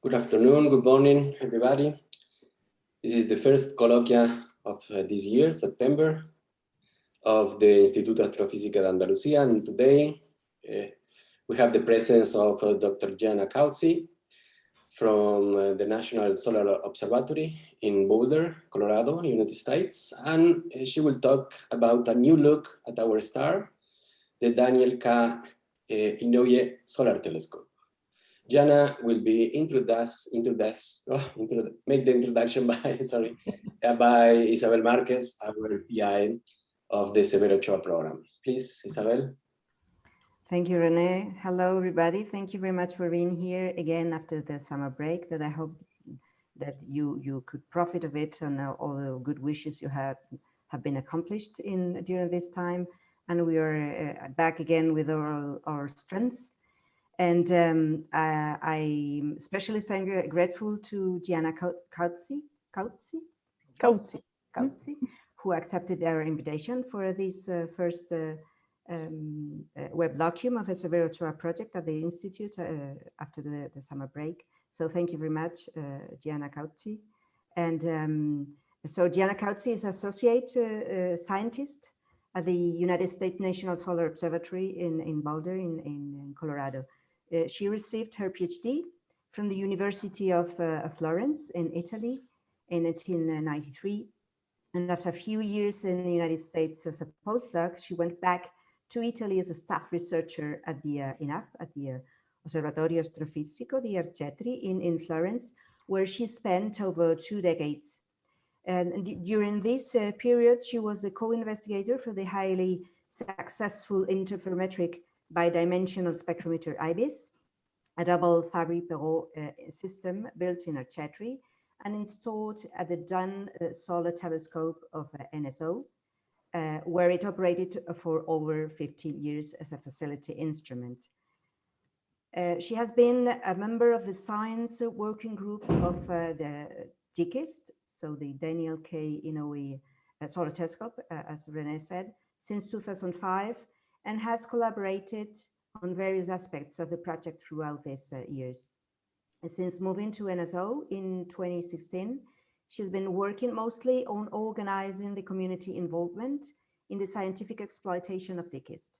Good afternoon, good morning, everybody. This is the first colloquia of uh, this year, September, of the Instituto Astrofísica de Andalucía. And today uh, we have the presence of uh, Dr. Gianna Cauzzi from uh, the National Solar Observatory in Boulder, Colorado, United States. And uh, she will talk about a new look at our star, the Daniel K. Uh, Inouye Solar Telescope. Gianna will be introduced, introduced, oh, make the introduction by, sorry, uh, by Isabel Marquez, our PI of the Severo Ochoa program. Please, Isabel. Thank you, Rene. Hello, everybody. Thank you very much for being here again after the summer break that I hope that you you could profit of it and all the good wishes you have have been accomplished in during this time. And we are uh, back again with our, our strengths and um, uh, I'm especially thank, uh, grateful to Gianna Cauzzi, Cauzzi, Cauzzi, Cauzzi, who accepted our invitation for this uh, first uh, um, uh, web locume of the Severo project at the Institute uh, after the, the, summer break. So thank you very much, Gianna Cauzzi. And um, so Gianna Cauzzi is associate scientist at the United States National Solar Observatory in, in Boulder in, in Colorado. Uh, she received her PhD from the University of uh, Florence in Italy in 1993. And after a few years in the United States as a postdoc, she went back to Italy as a staff researcher at the uh, INAF, at the uh, Osservatorio Astrofisico di Arcetri in, in Florence, where she spent over two decades. And during this uh, period, she was a co-investigator for the highly successful interferometric bidimensional spectrometer IBIS, a double Fabry-Perot uh, system built in Arcetri and installed at the Dunn uh, Solar Telescope of uh, NSO, uh, where it operated for over 15 years as a facility instrument. Uh, she has been a member of the science working group of uh, the DKIST, so the Daniel K. Inouye Solar Telescope, as Rene said, since 2005, and has collaborated on various aspects of the project throughout these uh, years. And since moving to NSO in 2016, she's been working mostly on organizing the community involvement in the scientific exploitation of DKIST.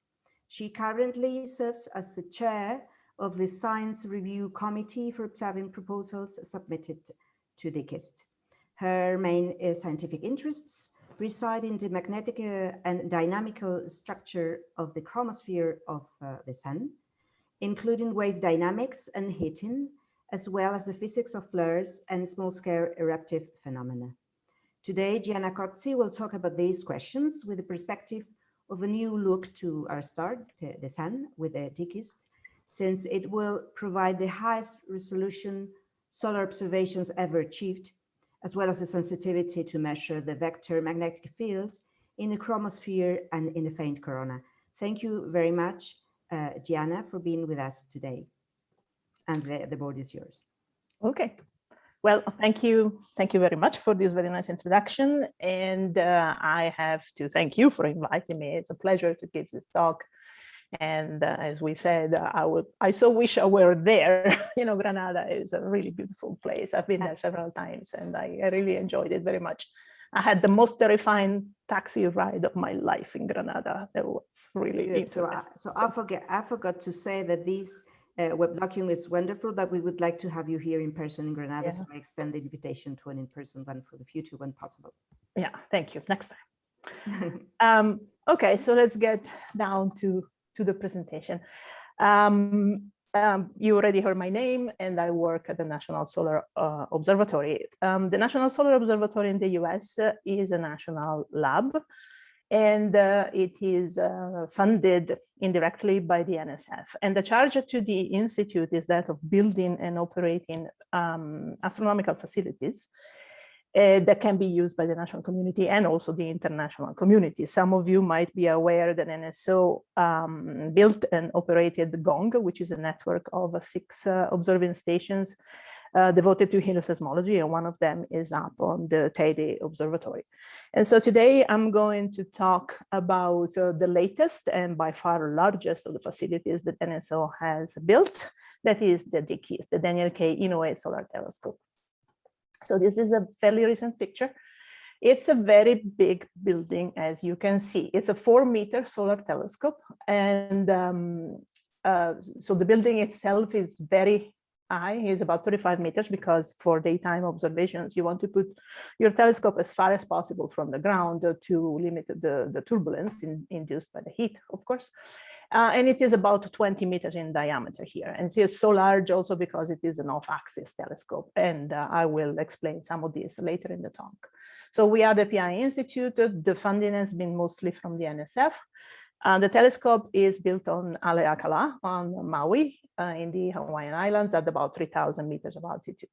She currently serves as the chair of the Science Review Committee for observing proposals submitted to DKIST. Her main uh, scientific interests reside in the magnetic uh, and dynamical structure of the chromosphere of uh, the sun, including wave dynamics and heating, as well as the physics of flares and small-scale eruptive phenomena. Today, Gianna Cauzzi will talk about these questions with the perspective of a new look to our star, the sun, with the DKIST, since it will provide the highest resolution solar observations ever achieved as well as the sensitivity to measure the vector magnetic field in the chromosphere and in the faint corona. Thank you very much, uh, Gianna, for being with us today. And the, the board is yours. Okay. Well, thank you. Thank you very much for this very nice introduction. And uh, I have to thank you for inviting me. It's a pleasure to give this talk and uh, as we said, uh, I would, I so wish I were there. you know, Granada is a really beautiful place. I've been there several times and I, I really enjoyed it very much. I had the most terrifying taxi ride of my life in Granada. It was really Good. So I, so I forget, I forgot to say that this uh, web document is wonderful, but we would like to have you here in person in Granada. Yeah. So I extend the invitation to an in-person one for the future when possible. Yeah, thank you. Next time. um, okay, so let's get down to to the presentation. Um, um, you already heard my name and I work at the National Solar uh, Observatory. Um, the National Solar Observatory in the US uh, is a national lab and uh, it is uh, funded indirectly by the NSF. And the charge to the Institute is that of building and operating um, astronomical facilities uh, that can be used by the national community and also the international community. Some of you might be aware that NSO um, built and operated the GONG, which is a network of six uh, observing stations uh, devoted to helioseismology, and one of them is up on the Teide Observatory. And so today I'm going to talk about uh, the latest and by far largest of the facilities that NSO has built, That is the DKIST, the Daniel K. Inouye Solar Telescope. So this is a fairly recent picture. It's a very big building, as you can see. It's a four meter solar telescope. And um, uh, so the building itself is very high, it's about 35 meters because for daytime observations, you want to put your telescope as far as possible from the ground to limit the, the turbulence in, induced by the heat, of course. Uh, and it is about 20 meters in diameter here. And it is so large also because it is an off-axis telescope. And uh, I will explain some of this later in the talk. So we are the PI Institute. The funding has been mostly from the NSF. Uh, the telescope is built on Haleakala on Maui uh, in the Hawaiian Islands at about 3,000 meters of altitude.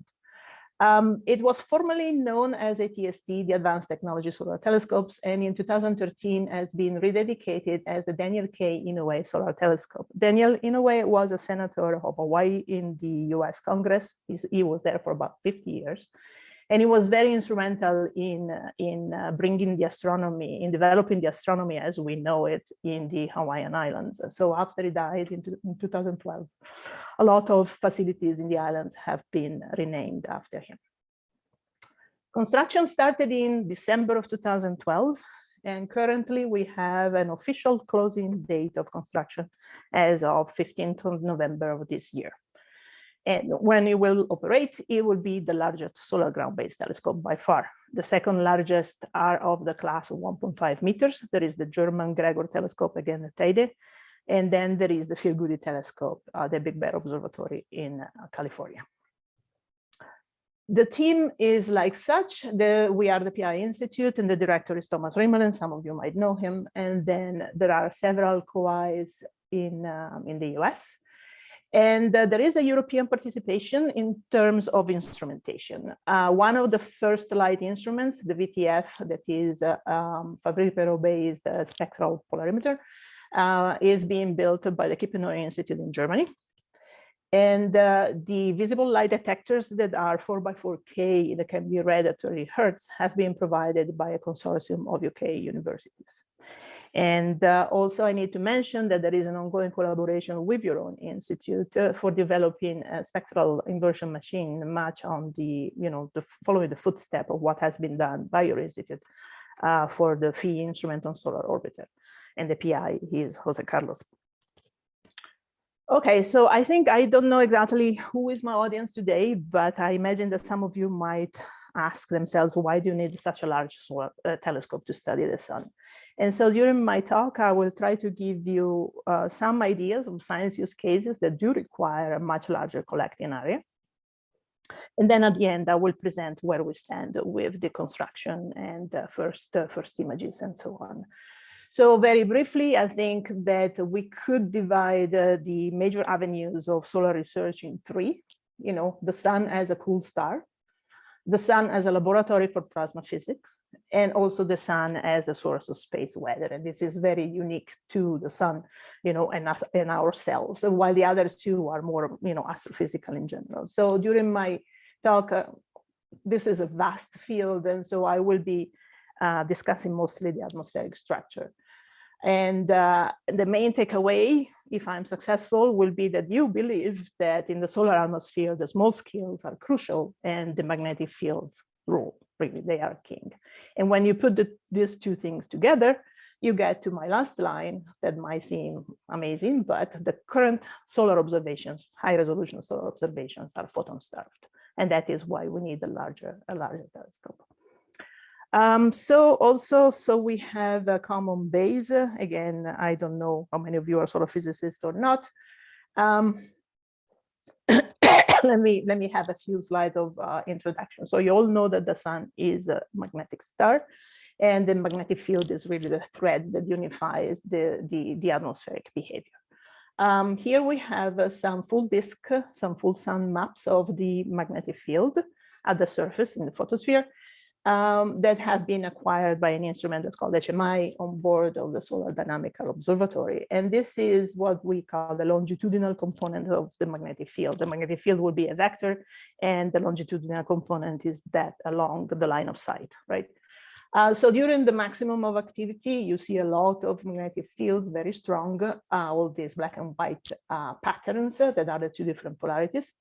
Um, it was formerly known as ATST, the Advanced Technology Solar Telescopes, and in 2013 has been rededicated as the Daniel K. Inouye Solar Telescope. Daniel Inouye was a senator of Hawaii in the US Congress. He's, he was there for about 50 years. And he was very instrumental in, in uh, bringing the astronomy, in developing the astronomy as we know it in the Hawaiian Islands. So after he died in, in 2012, a lot of facilities in the islands have been renamed after him. Construction started in December of 2012, and currently we have an official closing date of construction as of 15th of November of this year. And when it will operate, it will be the largest solar ground-based telescope by far. The second largest are of the class of 1.5 meters. There is the German Gregor telescope, again, the Teide. And then there is the Phil Goode telescope, uh, the Big Bear Observatory in uh, California. The team is like such. The, we are the PI Institute and the director is Thomas Rimmele. Some of you might know him. And then there are several COAs in, um, in the US. And uh, there is a European participation in terms of instrumentation. Uh, one of the first light instruments, the VTF, that is uh, um, Fabry-Perot-based uh, spectral polarimeter, uh, is being built by the Kiepenheuer Institute in Germany. And uh, the visible light detectors that are 4 by 4K that can be read at 30 Hertz have been provided by a consortium of UK universities. And uh, also I need to mention that there is an ongoing collaboration with your own institute uh, for developing a spectral inversion machine much on the, you know, the following the footstep of what has been done by your institute uh, for the PHI instrument on solar orbiter. And the PI is Jose Carlos. Okay, so I think I don't know exactly who is my audience today, but I imagine that some of you might ask themselves, why do you need such a large solar, uh, telescope to study the sun? And so during my talk, I will try to give you uh, some ideas of science use cases that do require a much larger collecting area. And then at the end, I will present where we stand with the construction and uh, first, uh, first images and so on. So very briefly, I think that we could divide uh, the major avenues of solar research in three. You know, the sun as a cool star, the sun as a laboratory for plasma physics, and also the sun as the source of space weather. And this is very unique to the sun, you know, and us and ourselves, while the other two are more, you know, astrophysical in general. So during my talk, uh, this is a vast field, and so I will be uh, discussing mostly the atmospheric structure. And uh, the main takeaway, if I'm successful, will be that you believe that in the solar atmosphere, the small scales are crucial and the magnetic fields rule, really, they are king. And when you put the, these two things together, you get to my last line that might seem amazing, but the current solar observations, high resolution solar observations are photon starved. And that is why we need a larger, a larger telescope. Um, so also, so we have a common base. Again, I don't know how many of you are sort of physicists or not. Um, let me let me have a few slides of uh, introduction. So you all know that the sun is a magnetic star, and the magnetic field is really the thread that unifies the the, the atmospheric behavior. Um, here we have uh, some full disk, some full sun maps of the magnetic field at the surface in the photosphere um, that have been acquired by an instrument that's called HMI on board of the Solar Dynamical Observatory. And this is what we call the longitudinal component of the magnetic field. The magnetic field will be a vector and the longitudinal component is that along the line of sight, right? Uh, so during the maximum of activity, you see a lot of magnetic fields, very strong, uh, all these black and white uh, patterns that are the two different polarities.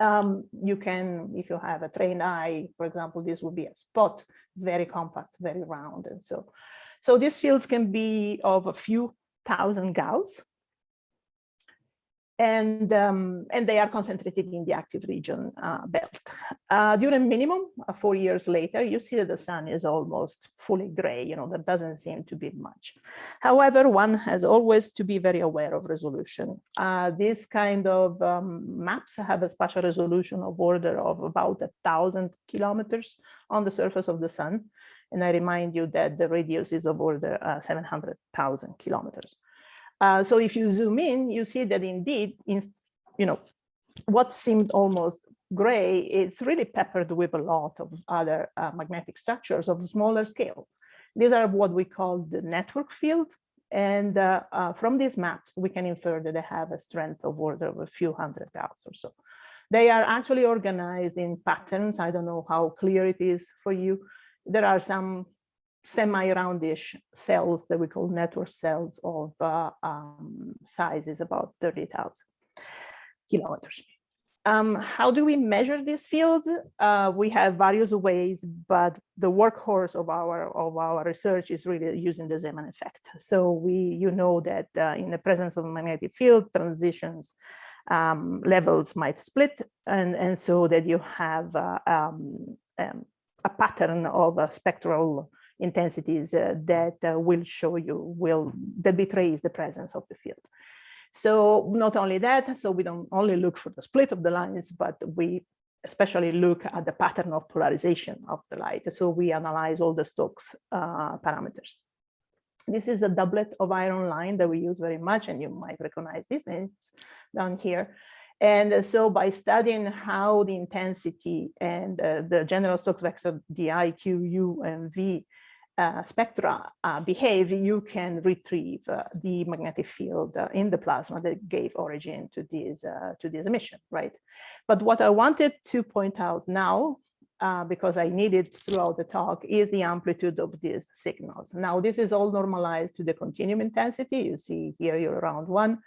Um, you can, if you have a trained eye, for example, this would be a spot. It's very compact, very round. And so, so these fields can be of a few thousand Gauss and um, and they are concentrated in the active region uh, belt. Uh, during minimum, uh, four years later, you see that the sun is almost fully gray, you know, there doesn't seem to be much. However, one has always to be very aware of resolution. Uh, these kind of um, maps have a spatial resolution of order of about a thousand kilometers on the surface of the sun. And I remind you that the radius is of order uh, 700,000 kilometers. Uh, so if you zoom in, you see that indeed, in you know, what seemed almost gray, it's really peppered with a lot of other uh, magnetic structures of smaller scales. These are what we call the network field. And uh, uh, from these maps, we can infer that they have a strength of order of a few hundred Gauss or so. They are actually organized in patterns. I don't know how clear it is for you. There are some semi-roundish cells that we call network cells of uh, um, size is about 30,000 kilometers. Um, how do we measure these fields? Uh, we have various ways, but the workhorse of our of our research is really using the Zeeman effect. So we, you know, that uh, in the presence of a magnetic field, transitions um, levels might split, and and so that you have uh, um, um a pattern of a spectral intensities uh, that uh, will show you, will that betrays the presence of the field. So not only that, so we don't only look for the split of the lines, but we especially look at the pattern of polarization of the light. So we analyze all the Stokes uh, parameters. This is a doublet of iron line that we use very much, and you might recognize these names down here. And so by studying how the intensity and uh, the general Stokes vector, the I, Q, U, and V uh, spectra uh, behave, you can retrieve uh, the magnetic field uh, in the plasma that gave origin to this, to this emission, right? But what I wanted to point out now, because I needed throughout the talk, is the amplitude of these signals. Now, this is all normalized to the continuum intensity. You see here you're around one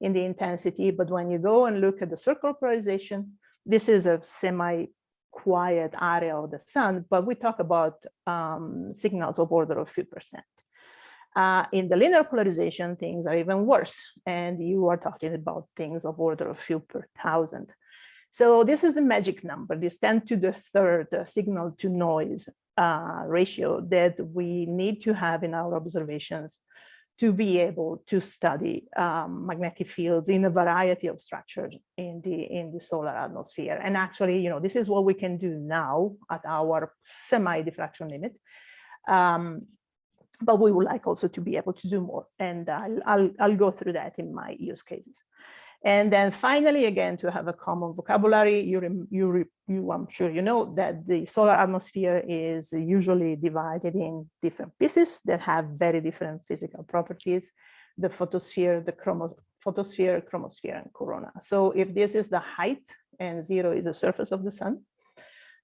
in the intensity, but when you go and look at the circle polarization, this is a semi quiet area of the sun, but we talk about um, signals of order of few percent. Uh, in the linear polarization, things are even worse, and you are talking about things of order of few per thousand. So this is the magic number, this 10 to the third uh, signal to noise uh, ratio that we need to have in our observations to be able to study um, magnetic fields in a variety of structures in the in the solar atmosphere. And actually, you know, this is what we can do now at our semi-diffraction limit. Um, but we would like also to be able to do more. And I'll, I'll, I'll go through that in my use cases. And then finally, again, to have a common vocabulary, you, you, you, I'm sure you know that the solar atmosphere is usually divided in different pieces that have very different physical properties, the photosphere, the chromo photosphere, chromosphere, and corona. So if this is the height and zero is the surface of the sun,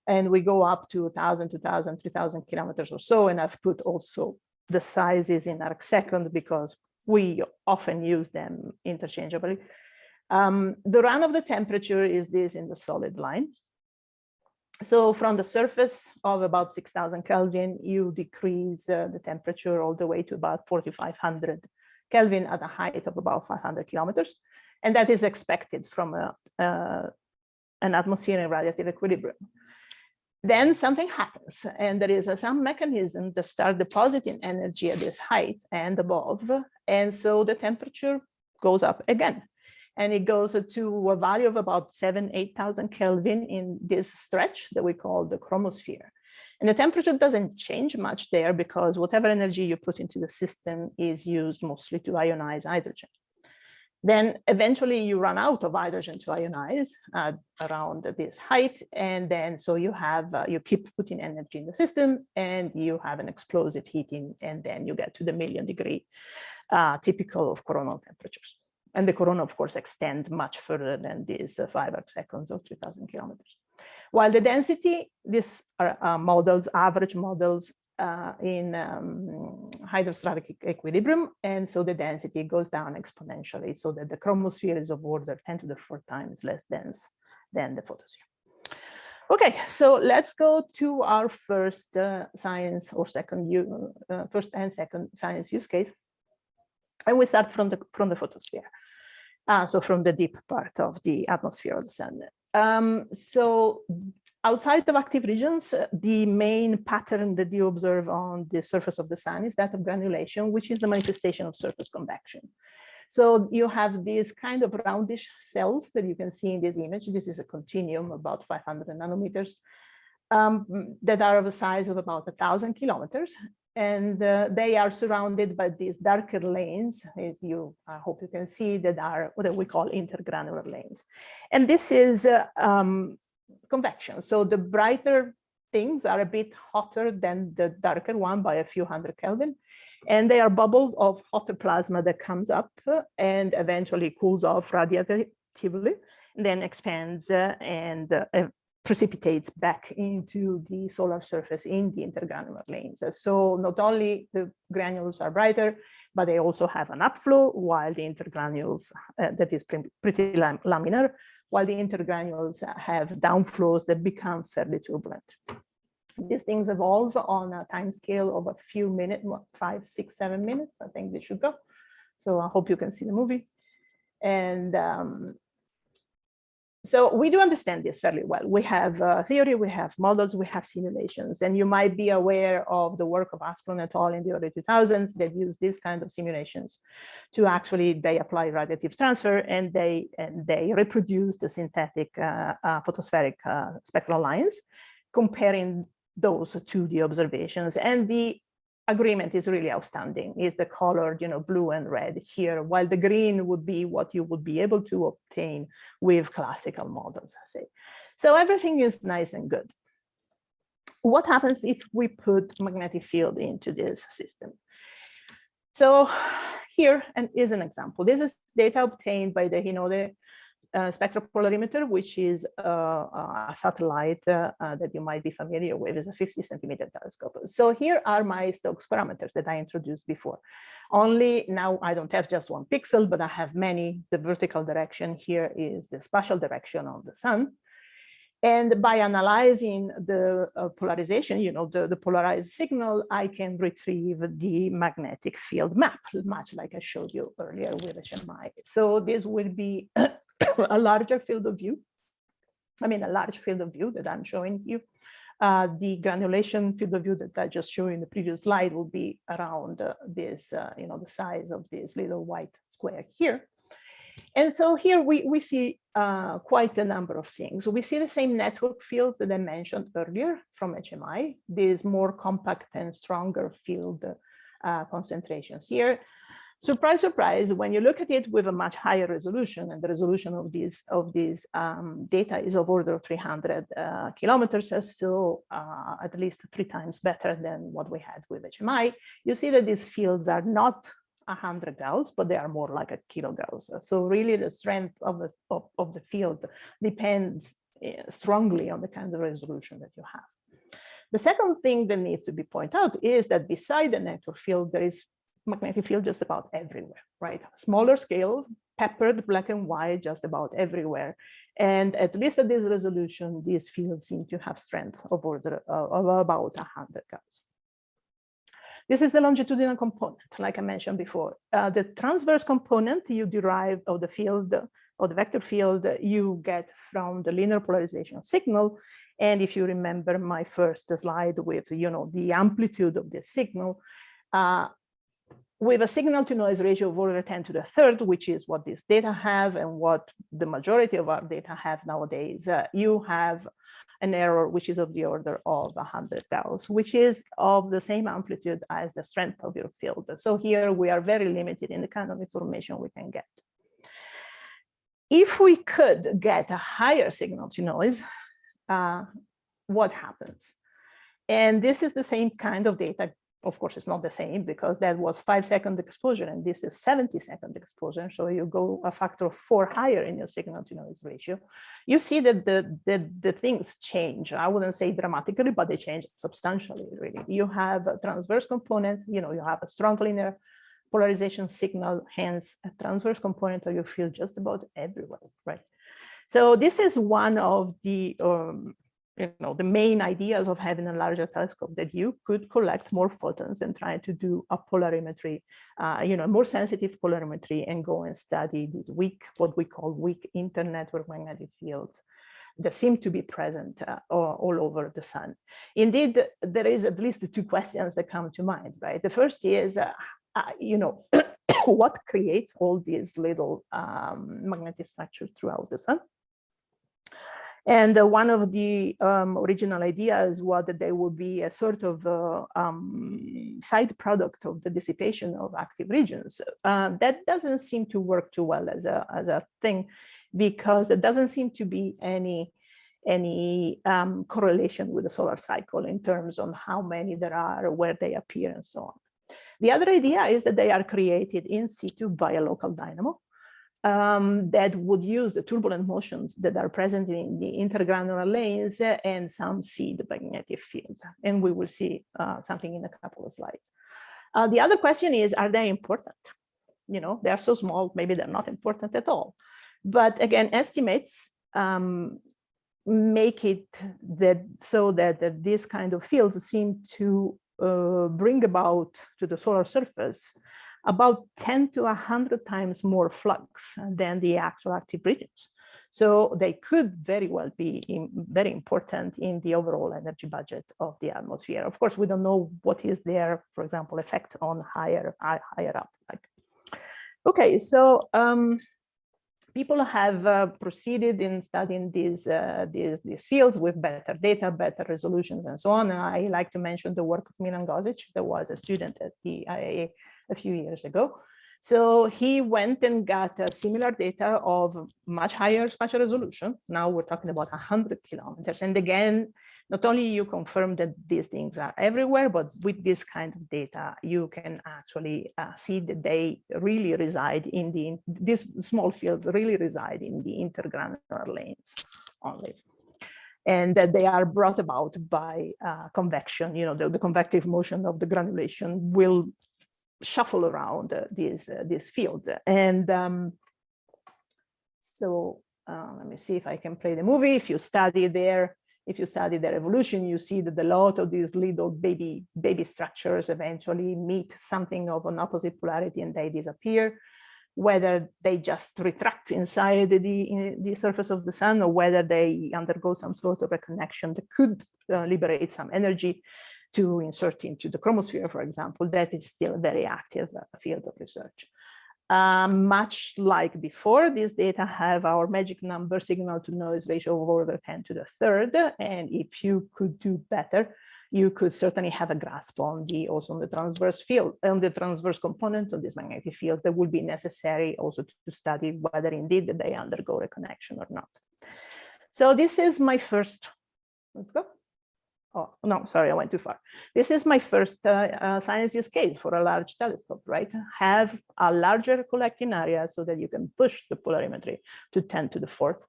and we go up to 1,000, 2,000, 3,000 kilometers or so, and I've put also the sizes in arc second because we often use them interchangeably. Um, the run of the temperature is this in the solid line. So from the surface of about 6000 Kelvin, you decrease uh, the temperature all the way to about 4500 Kelvin at a height of about 500 kilometers. And that is expected from a, uh, an atmosphere in radiative equilibrium. Then something happens and there is some mechanism to start depositing energy at this height and above. And so the temperature goes up again and it goes to a value of about seven, 8,000 Kelvin in this stretch that we call the chromosphere. And the temperature doesn't change much there because whatever energy you put into the system is used mostly to ionize hydrogen. Then eventually you run out of hydrogen to ionize uh, around this height. And then so you have, uh, you keep putting energy in the system and you have an explosive heating and then you get to the million degree uh, typical of coronal temperatures. And the corona, of course, extend much further than these uh, five seconds or 3000 kilometers. While the density, these are uh, models, average models uh, in um, hydrostatic equilibrium. And so the density goes down exponentially so that the chromosphere is of order 10 to the four times less dense than the photosphere. Okay, so let's go to our first uh, science or second, uh, first and second science use case. And we start from the, from the photosphere. Uh, so from the deep part of the atmosphere of the sun. Um, so outside of active regions, uh, the main pattern that you observe on the surface of the sun is that of granulation, which is the manifestation of surface convection. So you have these kind of roundish cells that you can see in this image. This is a continuum about 500 nanometers um, that are of a size of about a thousand kilometers and uh, they are surrounded by these darker lanes, as you, I hope you can see, that are what we call intergranular lanes. And this is uh, um, convection. So the brighter things are a bit hotter than the darker one by a few hundred Kelvin. And they are bubbles of hotter plasma that comes up and eventually cools off radiatively, then expands uh, and uh, precipitates back into the solar surface in the intergranular lanes. So not only the granules are brighter, but they also have an upflow while the intergranules, uh, that is pretty lam laminar, while the intergranules have downflows that become fairly turbulent. These things evolve on a time scale of a few minutes, five, six, seven minutes, I think they should go. So I hope you can see the movie. And um, so we do understand this fairly well. We have uh, theory, we have models, we have simulations, and you might be aware of the work of Asplund et al. in the early 2000s that used these kind of simulations to actually, they apply radiative transfer and they, and they reproduce the synthetic uh, uh, photospheric uh, spectral lines, comparing those to the observations. And the agreement is really outstanding. Is the colored you know blue and red here while the green would be what you would be able to obtain with classical models I say. So everything is nice and good. What happens if we put magnetic field into this system? So here and is an example. This is data obtained by the Hinode uh, spectropolarimeter, which is uh, a satellite uh, that you might be familiar with, is a 50 centimeter telescope. So here are my Stokes parameters that I introduced before. Only now I don't have just one pixel, but I have many. The vertical direction here is the spatial direction of the sun. And by analyzing the uh, polarization, you know, the, the polarized signal, I can retrieve the magnetic field map, much like I showed you earlier with HMI. So this will be a larger field of view. I mean, a large field of view that I'm showing you. Uh, the granulation field of view that I just showed in the previous slide will be around uh, this, uh, you know, the size of this little white square here. And so here we, we see uh, quite a number of things. We see the same network field that I mentioned earlier from HMI, these more compact and stronger field uh, concentrations here. Surprise, surprise, when you look at it with a much higher resolution, and the resolution of these of these um, data is of order of 300 uh, kilometers, so uh, at least three times better than what we had with HMI, you see that these fields are not 100 gauss, but they are more like a kilogauss. So really the strength of the, of, of the field depends uh, strongly on the kind of resolution that you have. The second thing that needs to be pointed out is that beside the network field, there is magnetic field just about everywhere, right? Smaller scales, peppered black and white just about everywhere. And at least at this resolution, these fields seem to have strength of order uh, of about 100 Gauss. This is the longitudinal component, like I mentioned before. Uh, the transverse component you derive of the field of the vector field you get from the linear polarization signal. And if you remember my first slide with, you know, the amplitude of the signal, uh, with a signal to noise ratio of order 10 to the third, which is what these data have and what the majority of our data have nowadays, uh, you have an error which is of the order of 100 Gauss, which is of the same amplitude as the strength of your field. So here we are very limited in the kind of information we can get. If we could get a higher signal to noise, uh, what happens? And this is the same kind of data of course, it's not the same because that was five second exposure and this is 70 second exposure. So you go a factor of four higher in your signal to noise ratio. You see that the, the, the things change. I wouldn't say dramatically, but they change substantially, really. You have a transverse component, you know, you have a strong linear polarization signal, hence a transverse component of your field just about everywhere, right? So this is one of the um, you know, the main ideas of having a larger telescope that you could collect more photons and try to do a polarimetry, uh, you know, more sensitive polarimetry and go and study these weak, what we call weak internetwork magnetic fields that seem to be present uh, all over the sun. Indeed, there is at least two questions that come to mind, right? The first is, uh, uh you know, what creates all these little um, magnetic structures throughout the sun? And uh, one of the um, original ideas was that there would be a sort of uh, um, side product of the dissipation of active regions. Uh, that doesn't seem to work too well as a, as a thing because there doesn't seem to be any any um, correlation with the solar cycle in terms on how many there are, where they appear, and so on. The other idea is that they are created in situ by a local dynamo um, that would use the turbulent motions that are present in the intergranular lanes and some seed magnetic fields. And we will see uh, something in a couple of slides. Uh, the other question is, are they important? You know, they are so small, maybe they're not important at all. But again, estimates um, make it that so that, that these kind of fields seem to uh, bring about to the solar surface about 10 to 100 times more flux than the actual active regions. So they could very well be in, very important in the overall energy budget of the atmosphere. Of course, we don't know what is their, for example, effect on higher higher up. Like, okay, so um, people have uh, proceeded in studying these, uh, these these fields with better data, better resolutions, and so on. And I like to mention the work of Milan Gosic, that was a student at the IAA a few years ago. So he went and got similar data of much higher spatial resolution. Now we're talking about 100 kilometers. And again, not only you confirm that these things are everywhere, but with this kind of data, you can actually uh, see that they really reside in the, this small field really reside in the intergranular lanes only and that they are brought about by uh, convection. You know, the, the, convective motion of the granulation will shuffle around uh, this uh, this field. And um, so uh, let me see if I can play the movie. If you study there, if you study their evolution, you see that a lot of these little baby baby structures eventually meet something of an opposite polarity and they disappear. Whether they just retract inside the, the surface of the sun or whether they undergo some sort of a connection that could uh, liberate some energy to insert into the chromosphere, for example, that is still a very active uh, field of research. Um, much like before, these data have our magic number signal to noise ratio of order 10 to the third. And if you could do better, you could certainly have a grasp on the also on the transverse field, on the transverse component of this magnetic field that would be necessary also to, to study whether indeed they undergo reconnection or not. So this is my first, let's go oh no sorry i went too far. This is my first uh, uh, science use case for a large telescope right? Have a larger collecting area so that you can push the polarimetry to 10 to the fourth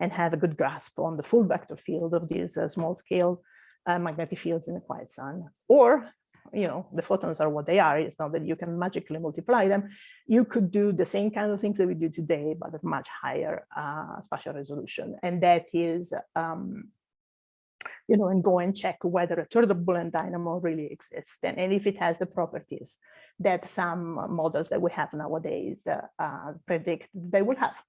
and have a good grasp on the full vector field of these uh, small scale uh, magnetic fields in the quiet sun. Or you know the photons are what they are. It's not that you can magically multiply them. You could do the same kind of things that we do today but at much higher uh, spatial resolution. And that is um, you know, and go and check whether a turbulent dynamo really exists and, and if it has the properties that some models that we have nowadays uh, uh, predict they will have.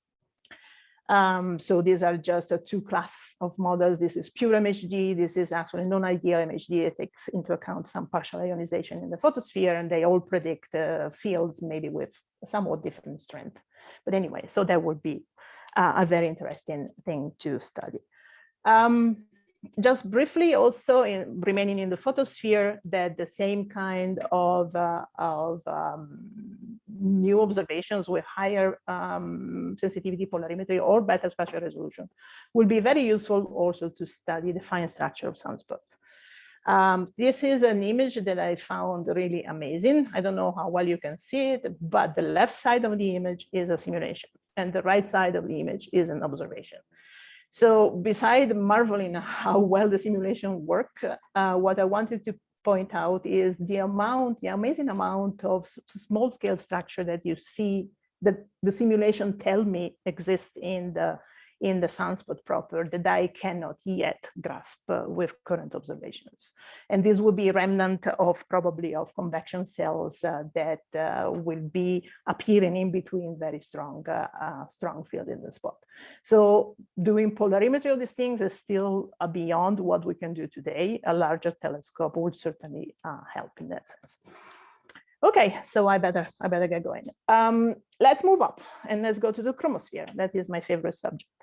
Um, so these are just a two class of models. This is pure MHD. This is actually non-ideal MHD. It takes into account some partial ionization in the photosphere, and they all predict uh, fields maybe with somewhat different strength. But anyway, so that would be uh, a very interesting thing to study. Um, just briefly also in remaining in the photosphere that the same kind of, uh, of um, new observations with higher um, sensitivity polarimetry or better spatial resolution will be very useful also to study the fine structure of sunspots. Um, this is an image that I found really amazing. I don't know how well you can see it, but the left side of the image is a simulation and the right side of the image is an observation. So beside marveling how well the simulation work, uh, what I wanted to point out is the amount, the amazing amount of small scale structure that you see that the simulation tell me exists in the in the sunspot proper that I cannot yet grasp uh, with current observations. And this will be remnant of probably of convection cells uh, that uh, will be appearing in between very strong, uh, uh, strong field in the spot. So doing polarimetry of these things is still uh, beyond what we can do today. A larger telescope would certainly help in that sense. Okay, so I better I better get going. Um, let's move up and let's go to the chromosphere. That is my favorite subject.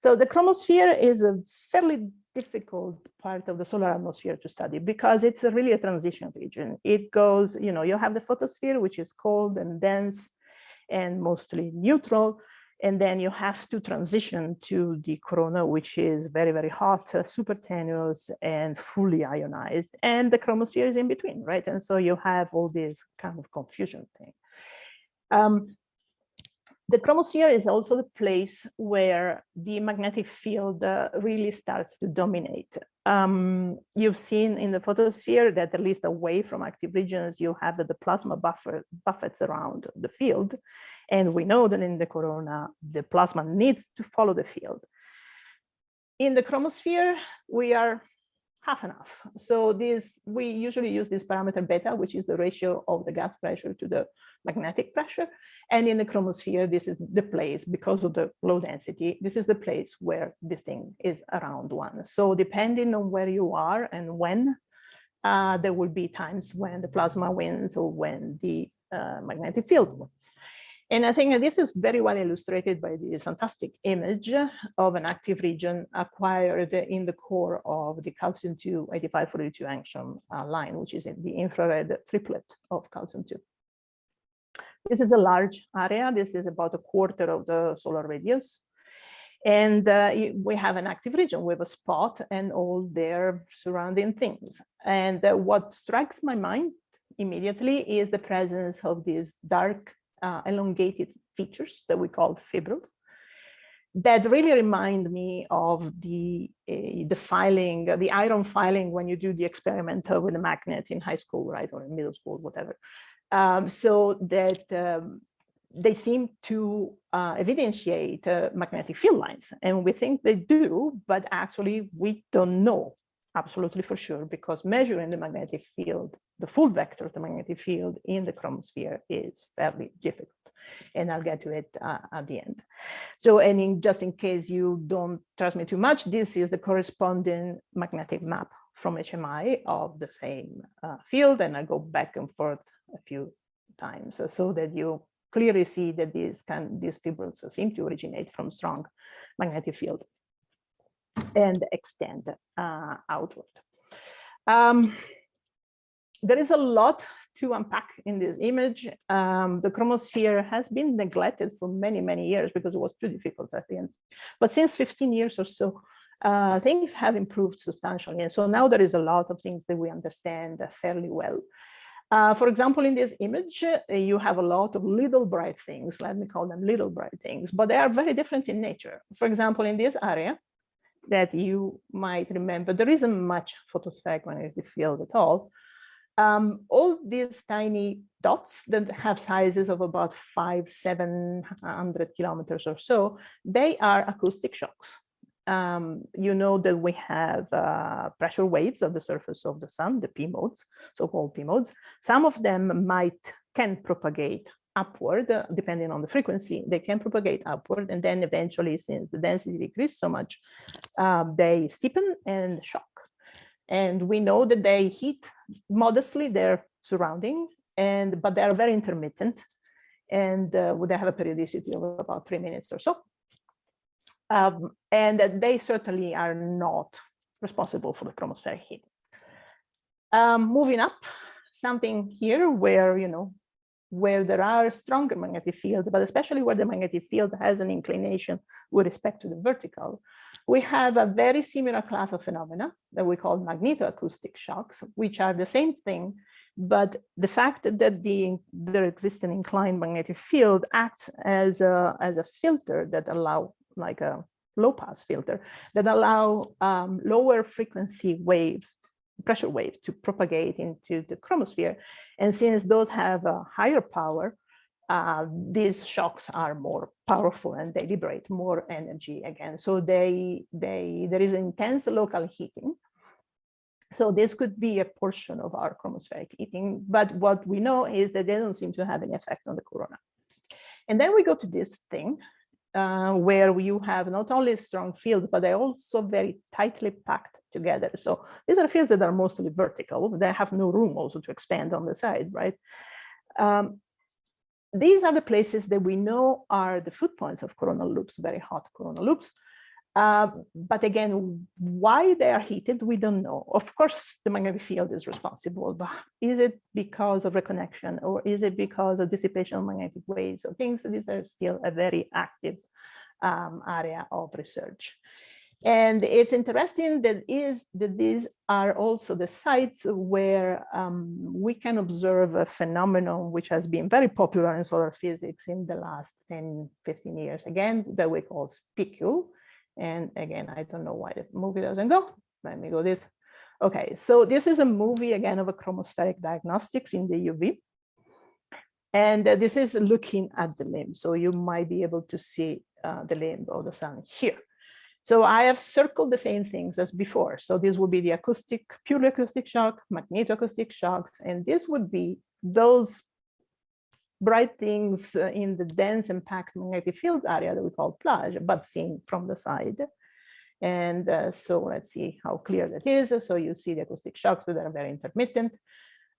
So the chromosphere is a fairly difficult part of the solar atmosphere to study because it's really a transition region. It goes, you know, you have the photosphere, which is cold and dense and mostly neutral. And then you have to transition to the corona, which is very, very hot, uh, super tenuous and fully ionized. And the chromosphere is in between, right? And so you have all this kind of confusion thing. Um, the chromosphere is also the place where the magnetic field uh, really starts to dominate. Um, you've seen in the photosphere that at least away from active regions, you have the plasma buffer buffets around the field. And we know that in the corona, the plasma needs to follow the field. In the chromosphere, we are half enough. So this, we usually use this parameter beta, which is the ratio of the gas pressure to the magnetic pressure. And in the chromosphere, this is the place, because of the low density, this is the place where this thing is around one. So depending on where you are and when, uh, there will be times when the plasma wins or when the uh, magnetic field wins. And I think this is very well illustrated by this fantastic image of an active region acquired in the core of the calcium-2 8542 angstrom uh, line, which is the infrared triplet of calcium-2. This is a large area. This is about a quarter of the solar radius. And uh, we have an active region with a spot and all their surrounding things. And uh, what strikes my mind immediately is the presence of these dark uh, elongated features that we call fibrils that really remind me of the uh, the filing, the iron filing when you do the experiment with a magnet in high school, right, or in middle school, whatever. Um, so that um, they seem to uh, evidentiate uh, magnetic field lines, and we think they do, but actually we don't know absolutely for sure because measuring the magnetic field, the full vector of the magnetic field in the chromosphere is fairly difficult. And I'll get to it uh, at the end. So, and in, just in case you don't trust me too much, this is the corresponding magnetic map from HMI of the same uh, field. And I go back and forth a few times so that you clearly see that these, can, these fibrils seem to originate from strong magnetic field and extend uh, outward. Um, there is a lot to unpack in this image. Um, the chromosphere has been neglected for many, many years because it was too difficult at the end. But since 15 years or so, uh, things have improved substantially. And so now there is a lot of things that we understand fairly well. Uh, for example, in this image, uh, you have a lot of little bright things, let me call them little bright things, but they are very different in nature. For example, in this area, that you might remember, there isn't much photospheric magnetic field at all. Um, all these tiny dots that have sizes of about five, 700 kilometers or so, they are acoustic shocks. Um, you know that we have uh, pressure waves of the surface of the sun, the P modes, so-called P modes. Some of them might can propagate upward, uh, depending on the frequency, they can propagate upward. And then eventually, since the density decreases so much, um, they steepen and shock. And we know that they heat modestly their surrounding, and but they are very intermittent. And uh, they have a periodicity of about three minutes or so. Um, and that they certainly are not responsible for the chromospheric heat. Um, moving up, something here where, you know, where there are stronger magnetic fields, but especially where the magnetic field has an inclination with respect to the vertical, we have a very similar class of phenomena that we call magnetoacoustic shocks, which are the same thing, but the fact that the there exists an inclined magnetic field acts as a, as a filter that allow like a low pass filter that allow um, lower frequency waves pressure waves to propagate into the chromosphere. And since those have a higher power, uh, these shocks are more powerful and they liberate more energy again. So they, they, there is intense local heating. So this could be a portion of our chromospheric heating, but what we know is that they don't seem to have any effect on the corona. And then we go to this thing uh, where you have not only strong field, but they're also very tightly packed together. So these are fields that are mostly vertical. They have no room also to expand on the side, right? Um, these are the places that we know are the foot points of coronal loops, very hot coronal loops. Uh, but again, why they are heated, we don't know. Of course, the magnetic field is responsible, but is it because of reconnection or is it because of dissipation of magnetic waves or things? These are still a very active um, area of research. And it's interesting that is that these are also the sites where um, we can observe a phenomenon which has been very popular in solar physics in the last 10, 15 years, again, that we call spicule. And again, I don't know why the movie doesn't go. Let me go this. Okay, so this is a movie again of a chromospheric diagnostics in the UV. And uh, this is looking at the limb. So you might be able to see uh, the limb of the sun here. So I have circled the same things as before. So this would be the acoustic, purely acoustic shock, magnetoacoustic shocks, and this would be those bright things uh, in the dense and packed magnetic field area that we call plage, but seen from the side. And uh, so let's see how clear that is. So you see the acoustic shocks that are very intermittent,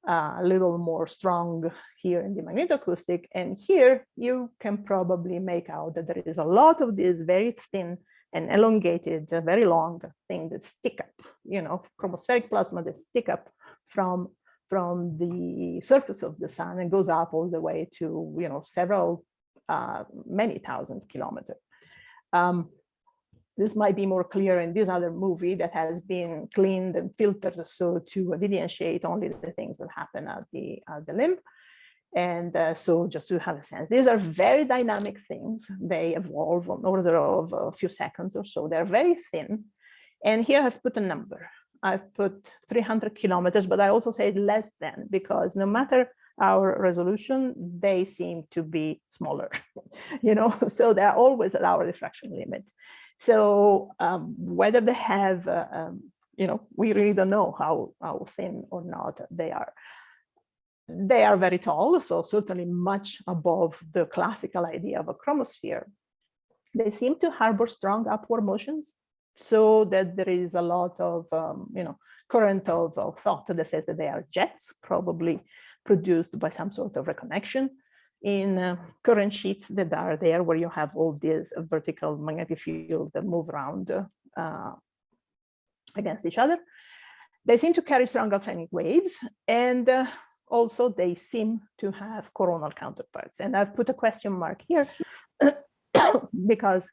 uh, a little more strong here in the magnetoacoustic. And here you can probably make out that there is a lot of these very thin and elongated, very long thing that stick up, you know, chromospheric plasma that stick up from from the surface of the sun and goes up all the way to, you know, several, uh, many thousands kilometers. Um, this might be more clear in this other movie that has been cleaned and filtered so to delineate only the things that happen at the, at the limb. And uh, so just to have a sense, these are very dynamic things. They evolve on order of a few seconds or so. They're very thin. And here I've put a number. I've put 300 kilometers, but I also say less than because no matter our resolution, they seem to be smaller, you know, so they're always at our diffraction limit. So um, whether they have, uh, um, you know, we really don't know how, how thin or not they are. They are very tall, so certainly much above the classical idea of a chromosphere. They seem to harbor strong upward motions, so that there is a lot of, um, you know, current of, of, thought that says that they are jets, probably produced by some sort of reconnection in uh, current sheets that are there where you have all these vertical magnetic field that move around uh, against each other. They seem to carry strong Alfvénic waves and uh, also they seem to have coronal counterparts. And I've put a question mark here because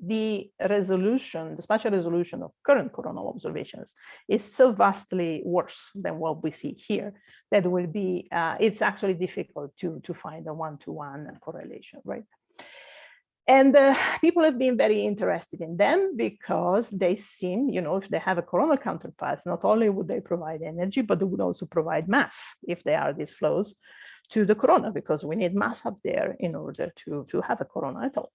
the resolution, the spatial resolution of current coronal observations is so vastly worse than what we see here that will be, uh, it's actually difficult to, to find a one-to-one -one correlation, right? And uh, people have been very interested in them because they seem, you know, if they have a coronal counterpart, not only would they provide energy, but they would also provide mass if they are these flows to the corona, because we need mass up there in order to, to have a corona at all.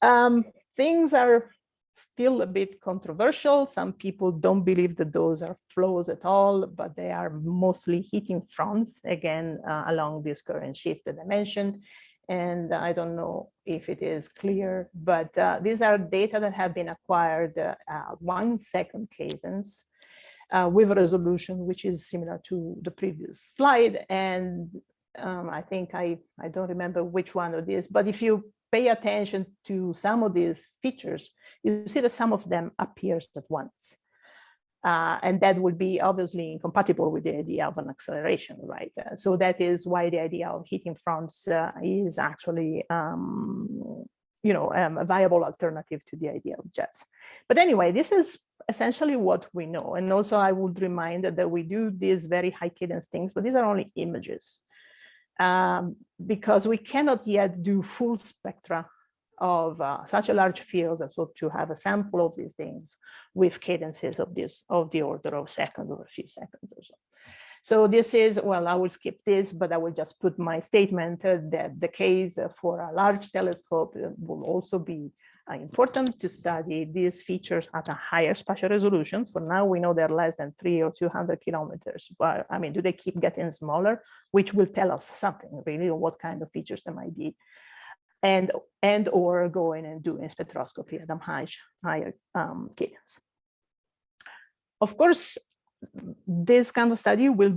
Um, things are still a bit controversial. Some people don't believe that those are flows at all, but they are mostly heating fronts, again, uh, along this current sheets that I mentioned and I don't know if it is clear, but uh, these are data that have been acquired uh, one second cadence uh, with a resolution which is similar to the previous slide. And um, I think I, I don't remember which one of these, but if you pay attention to some of these features, you see that some of them appears at once. Uh, and that would be obviously incompatible with the idea of an acceleration, right? Uh, so that is why the idea of heating fronts uh, is actually, um, you know, um, a viable alternative to the idea of jets. But anyway, this is essentially what we know. And also I would remind that we do these very high cadence things, but these are only images um, because we cannot yet do full spectra of uh, such a large field, so to have a sample of these things with cadences of this of the order of seconds or a few seconds or so. So this is, well, I will skip this, but I will just put my statement that the case for a large telescope uh, will also be uh, important to study these features at a higher spatial resolution. For now, we know they're less than three or 200 kilometers, but I mean, do they keep getting smaller, which will tell us something really, what kind of features there might be and and or going and doing spectroscopy at a high, higher um, cadence. Of course, this kind of study will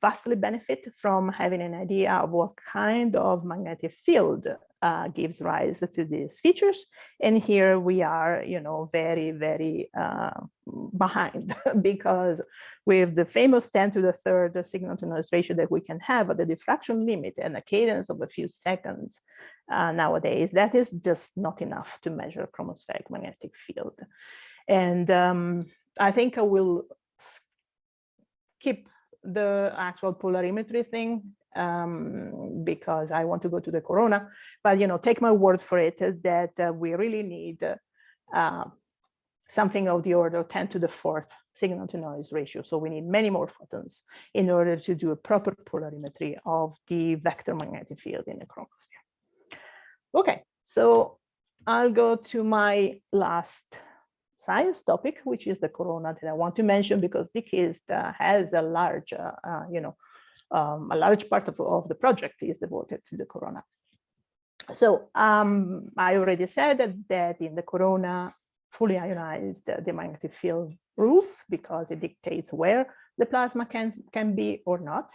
vastly benefit from having an idea of what kind of magnetic field uh, gives rise to these features. And here we are, you know, very, very uh, behind because with the famous 10 to the third signal to noise ratio that we can have at the diffraction limit and a cadence of a few seconds uh, nowadays, that is just not enough to measure chromospheric magnetic field. And um, I think I will keep the actual polarimetry thing um, because I want to go to the corona. But you know, take my word for it that uh, we really need uh, something of the order of 10 to the fourth signal to noise ratio. So we need many more photons in order to do a proper polarimetry of the vector magnetic field in the chromosphere. Okay, so I'll go to my last science topic, which is the corona that I want to mention because DKIST uh, has a large, uh, uh, you know, um, a large part of, of the project is devoted to the corona. So um, I already said that, that in the corona, fully ionized, the magnetic field rules because it dictates where the plasma can, can be or not.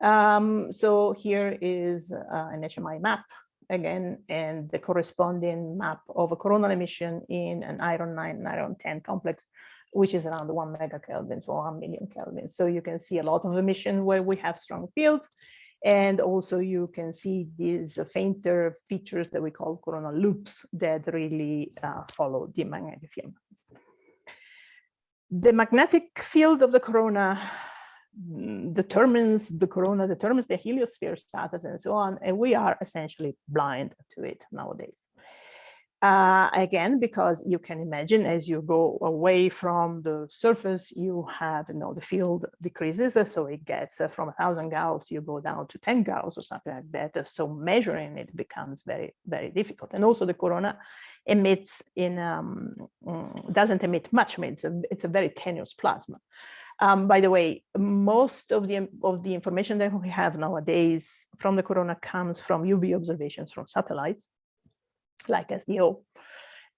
Um, so here is uh, an HMI map again, and the corresponding map of a coronal emission in an iron 9 and iron 10 complex, which is around 1 megakelvin to 1 million Kelvin. So you can see a lot of emission where we have strong fields. And also you can see these fainter features that we call coronal loops that really uh, follow the magnetic field. The magnetic field of the corona determines the corona, determines the heliosphere status and so on. And we are essentially blind to it nowadays. Uh, again, because you can imagine as you go away from the surface, you have, you know, the field decreases. So it gets uh, from a thousand Gauss, you go down to 10 Gauss or something like that. So measuring it becomes very, very difficult. And also the corona emits in, um, mm, doesn't emit much, it's a, it's a very tenuous plasma. Um, by the way, most of the of the information that we have nowadays from the corona comes from UV observations from satellites, like SDO,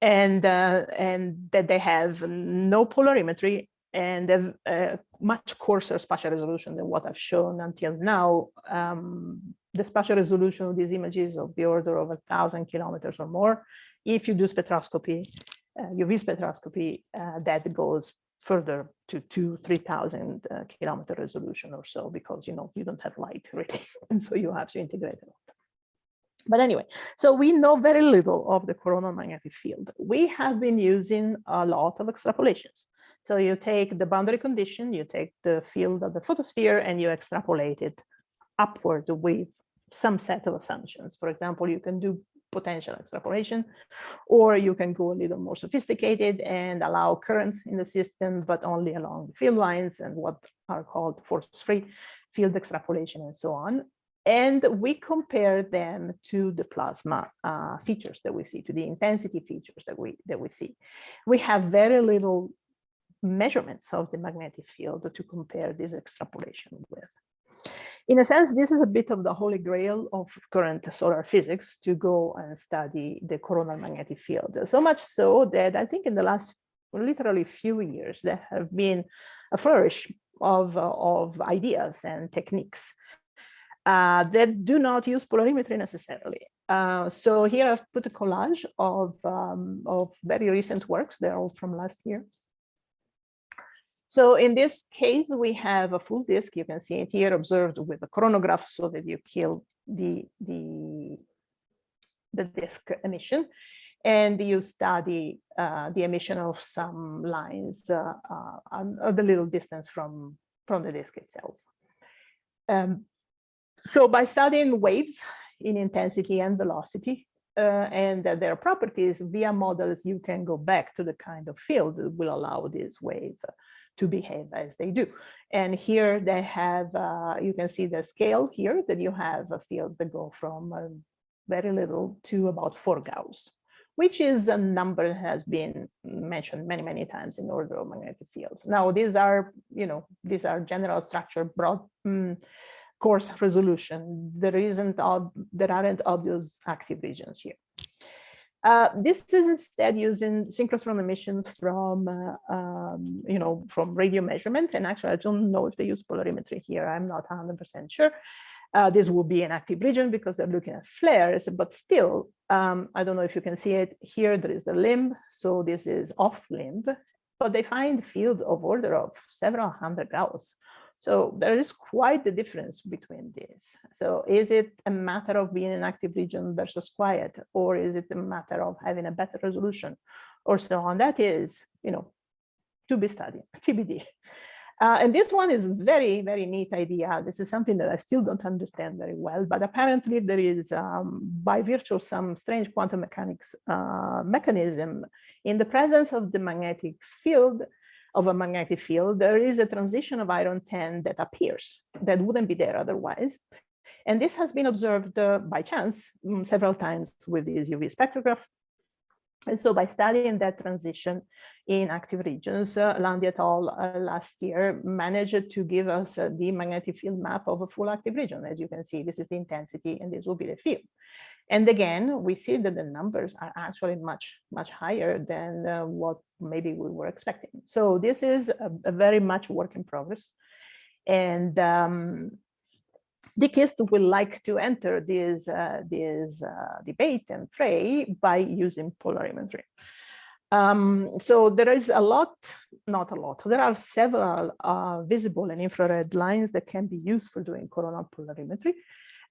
and uh, and that they have no polarimetry and a, a much coarser spatial resolution than what I've shown until now. Um, the spatial resolution of these images of the order of a thousand kilometers or more. If you do spectroscopy, uh, UV spectroscopy, uh, that goes further to two, 3000 uh, kilometer resolution or so, because, you know, you don't have light really. and so you have to integrate it. But anyway, so we know very little of the coronal magnetic field. We have been using a lot of extrapolations. So you take the boundary condition, you take the field of the photosphere and you extrapolate it upward with some set of assumptions. For example, you can do potential extrapolation, or you can go a little more sophisticated and allow currents in the system, but only along the field lines and what are called force-free field extrapolation and so on. And we compare them to the plasma uh, features that we see, to the intensity features that we that we see. We have very little measurements of the magnetic field to compare this extrapolation with in a sense, this is a bit of the holy grail of current solar physics to go and study the coronal magnetic field. So much so that I think in the last literally few years, there have been a flourish of, of ideas and techniques uh, that do not use polarimetry necessarily. Uh, so here I've put a collage of, um, of very recent works. They're all from last year. So in this case, we have a full disk. You can see it here observed with a coronagraph so that you kill the, the, the disk emission and you study uh, the emission of some lines uh, uh, at a little distance from, from the disk itself. Um, so by studying waves in intensity and velocity uh, and their properties via models, you can go back to the kind of field that will allow these waves to behave as they do. And here they have, uh, you can see the scale here that you have fields that go from uh, very little to about four Gauss, which is a number that has been mentioned many, many times in order of magnetic fields. Now, these are, you know, these are general structure broad um, coarse resolution. There isn't, there aren't obvious active regions here. Uh, this is instead using synchrotron emissions from, uh, um, you know, from radio measurement. And actually, I don't know if they use polarimetry here. I'm not 100% sure. Uh, this will be an active region because they're looking at flares, but still, um, I don't know if you can see it here. There is the limb, so this is off limb, but they find fields of order of several hundred Gauss. So there is quite the difference between these. So is it a matter of being an active region versus quiet, or is it a matter of having a better resolution or so on? That is, you know, to be studied, TBD. Uh, and this one is very, very neat idea. This is something that I still don't understand very well, but apparently there is, um, by virtue of some strange quantum mechanics uh, mechanism, in the presence of the magnetic field, of a magnetic field, there is a transition of iron 10 that appears that wouldn't be there otherwise. And this has been observed uh, by chance um, several times with this UV spectrograph. And so by studying that transition in active regions, uh, Landi et al. Uh, last year managed to give us uh, the magnetic field map of a full active region. As you can see, this is the intensity and this will be the field. And again, we see that the numbers are actually much, much higher than uh, what maybe we were expecting. So this is a, a very much work in progress. And um, DKIST will like to enter this, uh, this uh, debate and fray by using polarimetry. Um, so there is a lot, not a lot, there are several uh, visible and infrared lines that can be used for doing coronal polarimetry.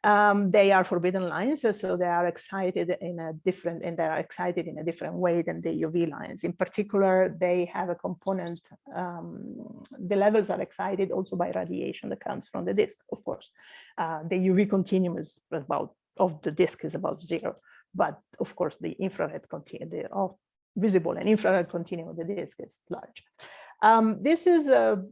Um, they are forbidden lines, so they are excited in a different, and they are excited in a different way than the UV lines. In particular, they have a component, um, the levels are excited also by radiation that comes from the disk, of course. Uh, the UV continuum is about, of the disk is about zero, but of course the infrared continuum, the oh, visible and infrared continuum of the disk is large. Um, this is a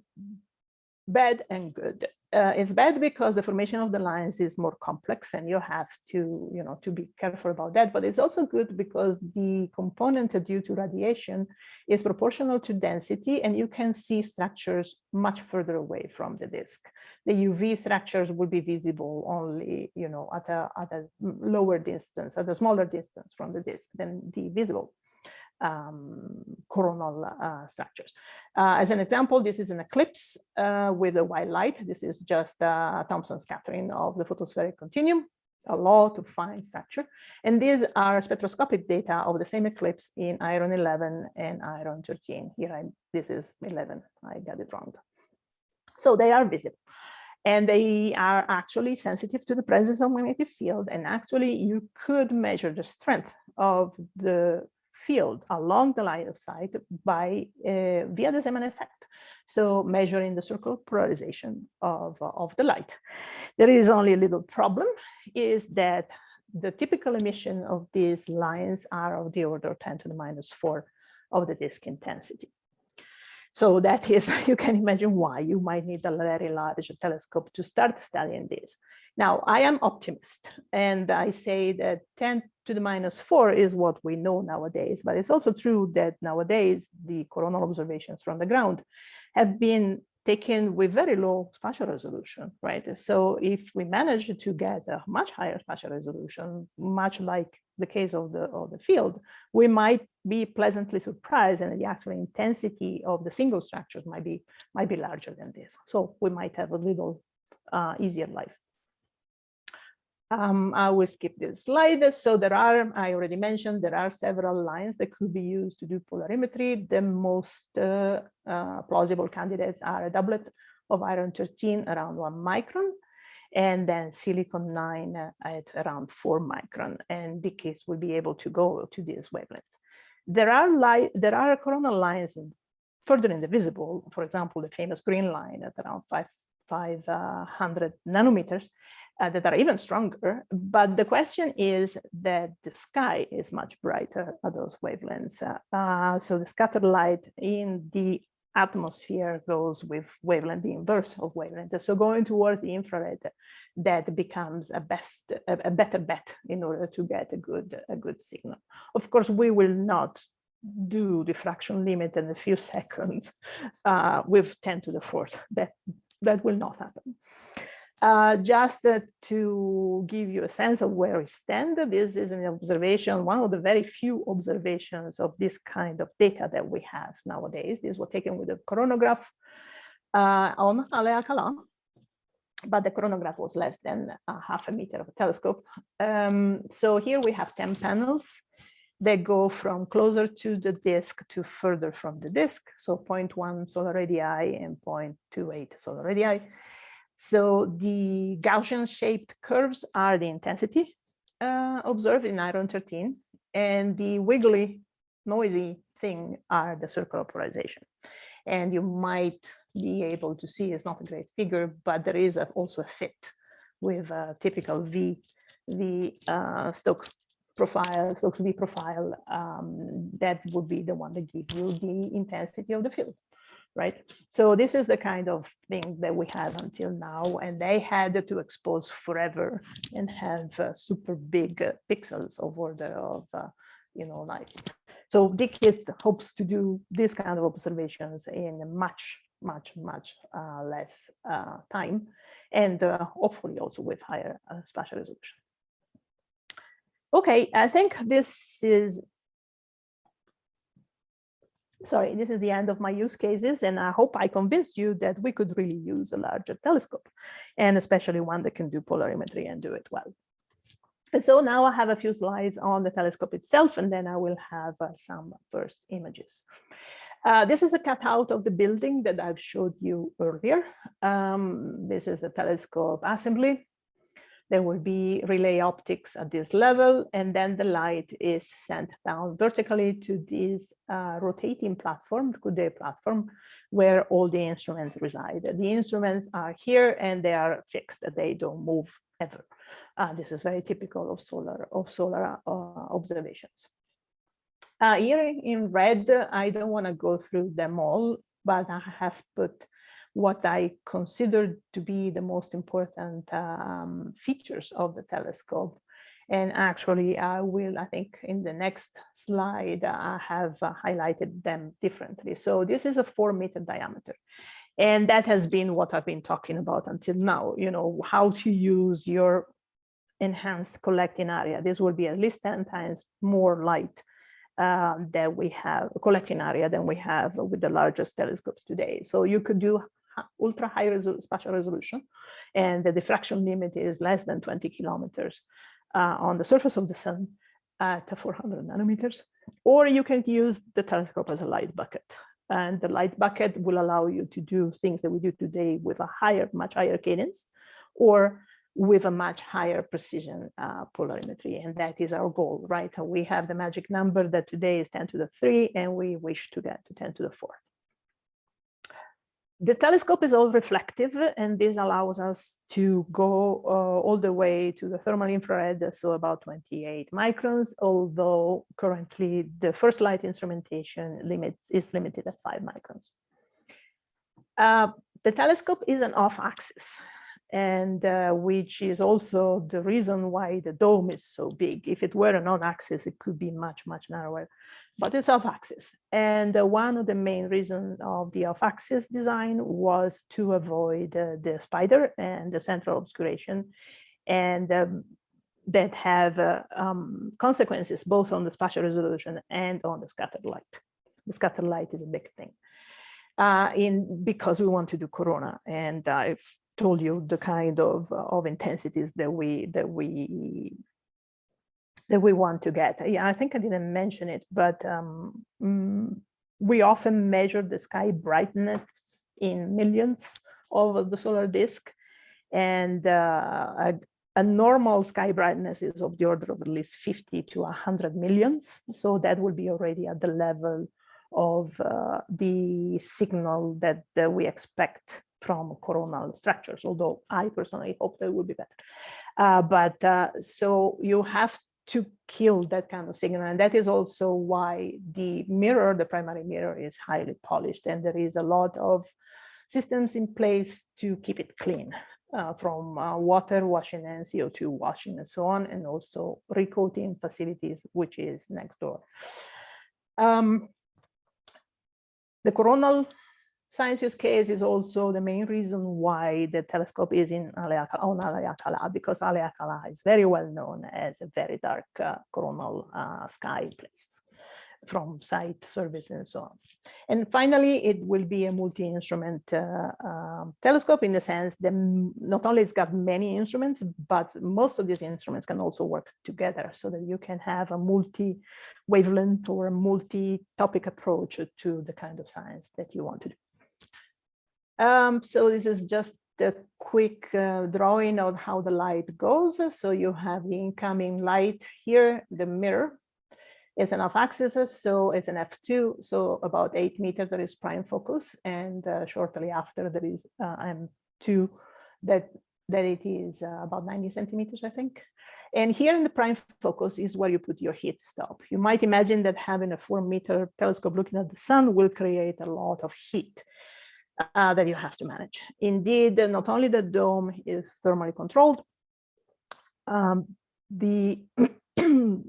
bad and good uh, it's bad because the formation of the lines is more complex and you have to, you know, to be careful about that. But it's also good because the component due to radiation is proportional to density and you can see structures much further away from the disk. The UV structures will be visible only, you know, at a, at a lower distance, at a smaller distance from the disk than the visible um, coronal uh, structures. Uh, as an example, this is an eclipse uh, with a white light. This is just a Thomson scattering of the photospheric continuum, a lot of fine structure. And these are spectroscopic data of the same eclipse in iron 11 and iron 13. Here, I, this is 11, I got it wrong. So they are visible and they are actually sensitive to the presence of magnetic field. And actually, you could measure the strength of the field along the line of sight by uh, via the Zeeman effect. So measuring the circular polarization of, of the light. There is only a little problem is that the typical emission of these lines are of the order 10 to the minus 4 of the disk intensity. So that is, you can imagine why you might need a very large telescope to start studying this. Now, I am optimist, and I say that 10 to the minus 4 is what we know nowadays, but it's also true that nowadays the coronal observations from the ground have been taken with very low spatial resolution, right? So if we manage to get a much higher spatial resolution, much like the case of the, of the field, we might be pleasantly surprised and the actual intensity of the single structures might be, might be larger than this. So we might have a little uh, easier life. Um, I will skip this slide. So there are, I already mentioned, there are several lines that could be used to do polarimetry. The most uh, uh, plausible candidates are a doublet of iron 13 around one micron, and then silicon 9 at around 4 micron. And the case will be able to go to these wavelengths. There are, there are coronal lines further in the visible, for example, the famous green line at around 5, 500 nanometers, uh, that are even stronger. But the question is that the sky is much brighter at those wavelengths. Uh, uh, so the scattered light in the atmosphere goes with wavelength, the inverse of wavelength. So going towards the infrared, that becomes a best, a, a better bet in order to get a good, a good signal. Of course, we will not do diffraction limit in a few seconds uh, with 10 to the fourth. That that will not happen. Uh, just uh, to give you a sense of where we stand, this is an observation, one of the very few observations of this kind of data that we have nowadays. These were taken with a coronagraph uh, on Alea but the coronagraph was less than a half a meter of a telescope. Um, so here we have 10 panels that go from closer to the disk to further from the disk. So 0.1 solar radii and 0.28 solar radii. So the Gaussian shaped curves are the intensity uh, observed in iron 13 and the wiggly noisy thing are the circular polarization. And you might be able to see it's not a great figure, but there is a, also a fit with a typical V, V uh, Stokes profile, Stokes V profile, um, that would be the one that gives you the intensity of the field right? So this is the kind of thing that we have until now, and they had to expose forever and have uh, super big uh, pixels of order of, uh, you know, like. So DKIST hopes to do this kind of observations in much, much, much uh, less uh, time, and uh, hopefully also with higher spatial resolution. Okay, I think this is sorry, this is the end of my use cases, and I hope I convinced you that we could really use a larger telescope, and especially one that can do polarimetry and do it well. And so now I have a few slides on the telescope itself, and then I will have uh, some first images. Uh, this is a cutout of the building that I've showed you earlier. Um, this is the telescope assembly there will be relay optics at this level, and then the light is sent down vertically to this uh, rotating platform, Coudé platform, where all the instruments reside. The instruments are here and they are fixed, they don't move ever. Uh, this is very typical of solar, of solar uh, observations. Uh, here in red, I don't want to go through them all, but I have put what I consider to be the most important um, features of the telescope. And actually, I will, I think in the next slide, I have uh, highlighted them differently. So this is a four meter diameter. And that has been what I've been talking about until now, you know, how to use your enhanced collecting area. This will be at least 10 times more light uh, that we have, collecting area than we have with the largest telescopes today. So you could do ultra high resol spatial resolution, and the diffraction limit is less than 20 kilometers uh, on the surface of the sun at 400 nanometers. Or you can use the telescope as a light bucket. And the light bucket will allow you to do things that we do today with a higher, much higher cadence, or with a much higher precision uh, polarimetry. And that is our goal, right? We have the magic number that today is 10 to the 3, and we wish to get to 10 to the 4. The telescope is all reflective, and this allows us to go uh, all the way to the thermal infrared, so about 28 microns, although currently the first light instrumentation limits is limited at 5 microns. Uh, the telescope is an off-axis and uh, which is also the reason why the dome is so big. If it were an on-axis, it could be much, much narrower, but it's off-axis. And uh, one of the main reasons of the off-axis design was to avoid uh, the spider and the central obscuration, and um, that have uh, um, consequences both on the spatial resolution and on the scattered light. The scattered light is a big thing. Uh, in because we want to do corona. And I've told you the kind of of intensities that we that we that we want to get. Yeah, I think I didn't mention it, but um, mm, we often measure the sky brightness in millions of the solar disk, and uh, a, a normal sky brightness is of the order of at least 50 to 100 millions. So that will be already at the level of uh, the signal that, that we expect from coronal structures, although I personally hope they will be better. Uh, but uh, so you have to kill that kind of signal. And that is also why the mirror, the primary mirror is highly polished and there is a lot of systems in place to keep it clean uh, from uh, water washing and CO2 washing and so on, and also recoating facilities, which is next door. Um, the coronal science use case is also the main reason why the telescope is in Haleakala, on Haleakala, because Haleakala is very well known as a very dark uh, coronal uh, sky place from site service and so on. And finally, it will be a multi-instrument uh, uh, telescope in the sense that not only it's got many instruments, but most of these instruments can also work together so that you can have a multi-wavelength or a multi-topic approach to the kind of science that you want to do. Um, so this is just a quick uh, drawing of how the light goes. So you have the incoming light here, the mirror is an off-axis, so it's an f2, so about eight meters there is prime focus, and uh, shortly after there is uh, m2 that that it is uh, about 90 centimeters, I think. And here in the prime focus is where you put your heat stop. You might imagine that having a four meter telescope looking at the sun will create a lot of heat uh, that you have to manage. Indeed, not only the dome is thermally controlled, um, the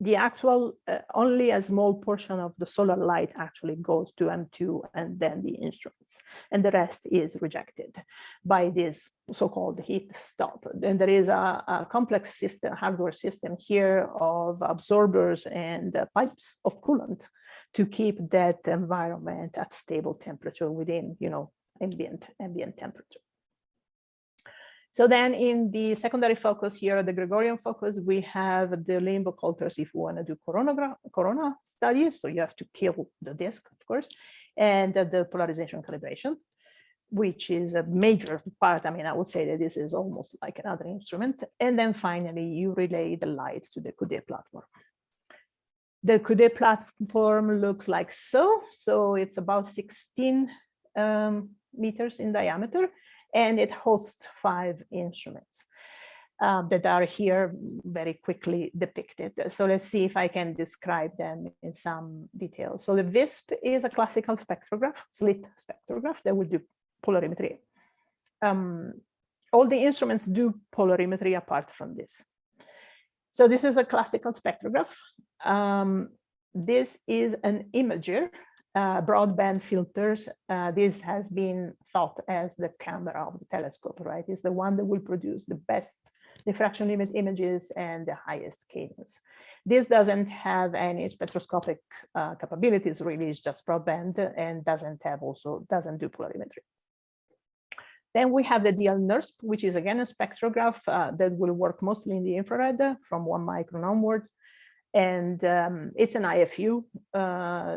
the actual uh, only a small portion of the solar light actually goes to M2 and then the instruments and the rest is rejected by this so-called heat stop. And there is a, a, complex system, hardware system here of absorbers and uh, pipes of coolant to keep that environment at stable temperature within, you know, ambient ambient temperature. So then in the secondary focus here, the Gregorian focus, we have the limb occulters if you want to do corona, studies. So you have to kill the disk, of course, and the polarization calibration, which is a major part. I mean, I would say that this is almost like another instrument. And then finally, you relay the light to the Coudé platform. The Coudé platform looks like so. So it's about 16 um, meters in diameter and it hosts five instruments uh, that are here very quickly depicted. So let's see if I can describe them in some detail. So the VISP is a classical spectrograph, slit spectrograph that will do polarimetry. Um, all the instruments do polarimetry apart from this. So this is a classical spectrograph. Um, this is an imager uh, broadband filters, uh, this has been thought as the camera of the telescope, right? It's the one that will produce the best diffraction limit images and the highest cadence. This doesn't have any spectroscopic uh, capabilities, really, it's just broadband and doesn't have also, doesn't do polarimetry. Then we have the DL-NIRSP, which is again a spectrograph uh, that will work mostly in the infrared from one micron onward. And um, it's an IFU uh,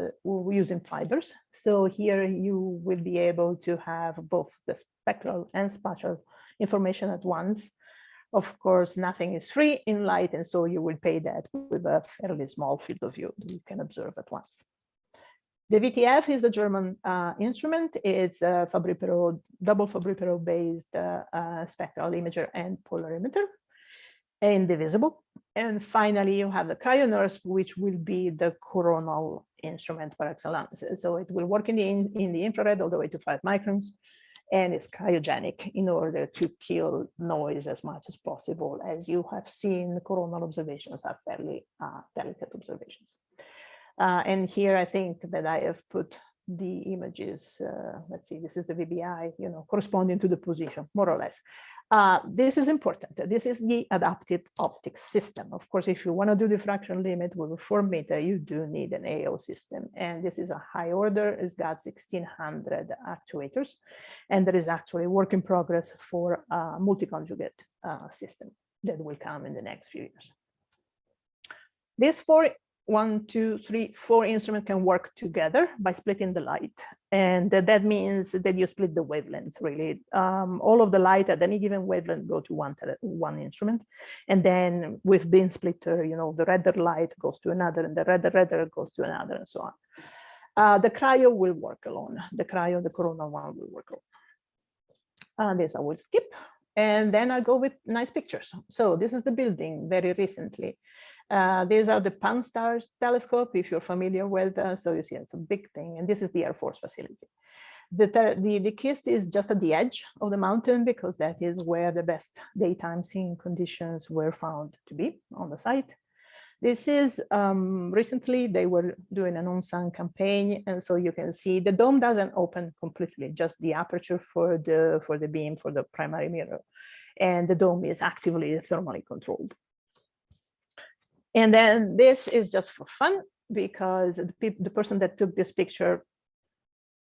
using fibers. So here you will be able to have both the spectral and spatial information at once. Of course, nothing is free in light, and so you will pay that with a fairly small field of view that you can observe at once. The VTF is a German uh, instrument. It's a Fabry-Perot, double Fabry-Perot based uh, uh, spectral imager and polarimeter indivisible. And finally, you have the cryo-NIRSP, which will be the coronal instrument par excellence. So it will work in the, in, in the infrared all the way to five microns, and it's cryogenic in order to kill noise as much as possible. As you have seen, the coronal observations are fairly uh, delicate observations. Uh, and here I think that I have put the images, uh, let's see, this is the VBI, you know, corresponding to the position, more or less. Uh, this is important. This is the adaptive optics system. Of course, if you want to do diffraction limit with a four meter, you do need an AO system. And this is a high order. It's got 1600 actuators. And there is actually work in progress for a multi-conjugate uh, system that will come in the next few years. These four one, two, three, four instruments can work together by splitting the light. And that means that you split the wavelengths really. Um, all of the light at any given wavelength go to one, one instrument. And then with beam splitter, you know, the redder light goes to another and the redder redder goes to another and so on. Uh, the cryo will work alone. The cryo, the corona one will work alone. Uh, this I will skip. And then I'll go with nice pictures. So this is the building very recently. Uh, these are the Pan-STARRS telescope, if you're familiar with, uh, so you see it's a big thing, and this is the Air Force facility. The, the, DKIST is just at the edge of the mountain because that is where the best daytime seeing conditions were found to be on the site. This is um, recently they were doing an on-sun campaign, and so you can see the dome doesn't open completely, just the aperture for the for the beam for the primary mirror, and the dome is actively thermally controlled. And then this is just for fun because the, the person that took this picture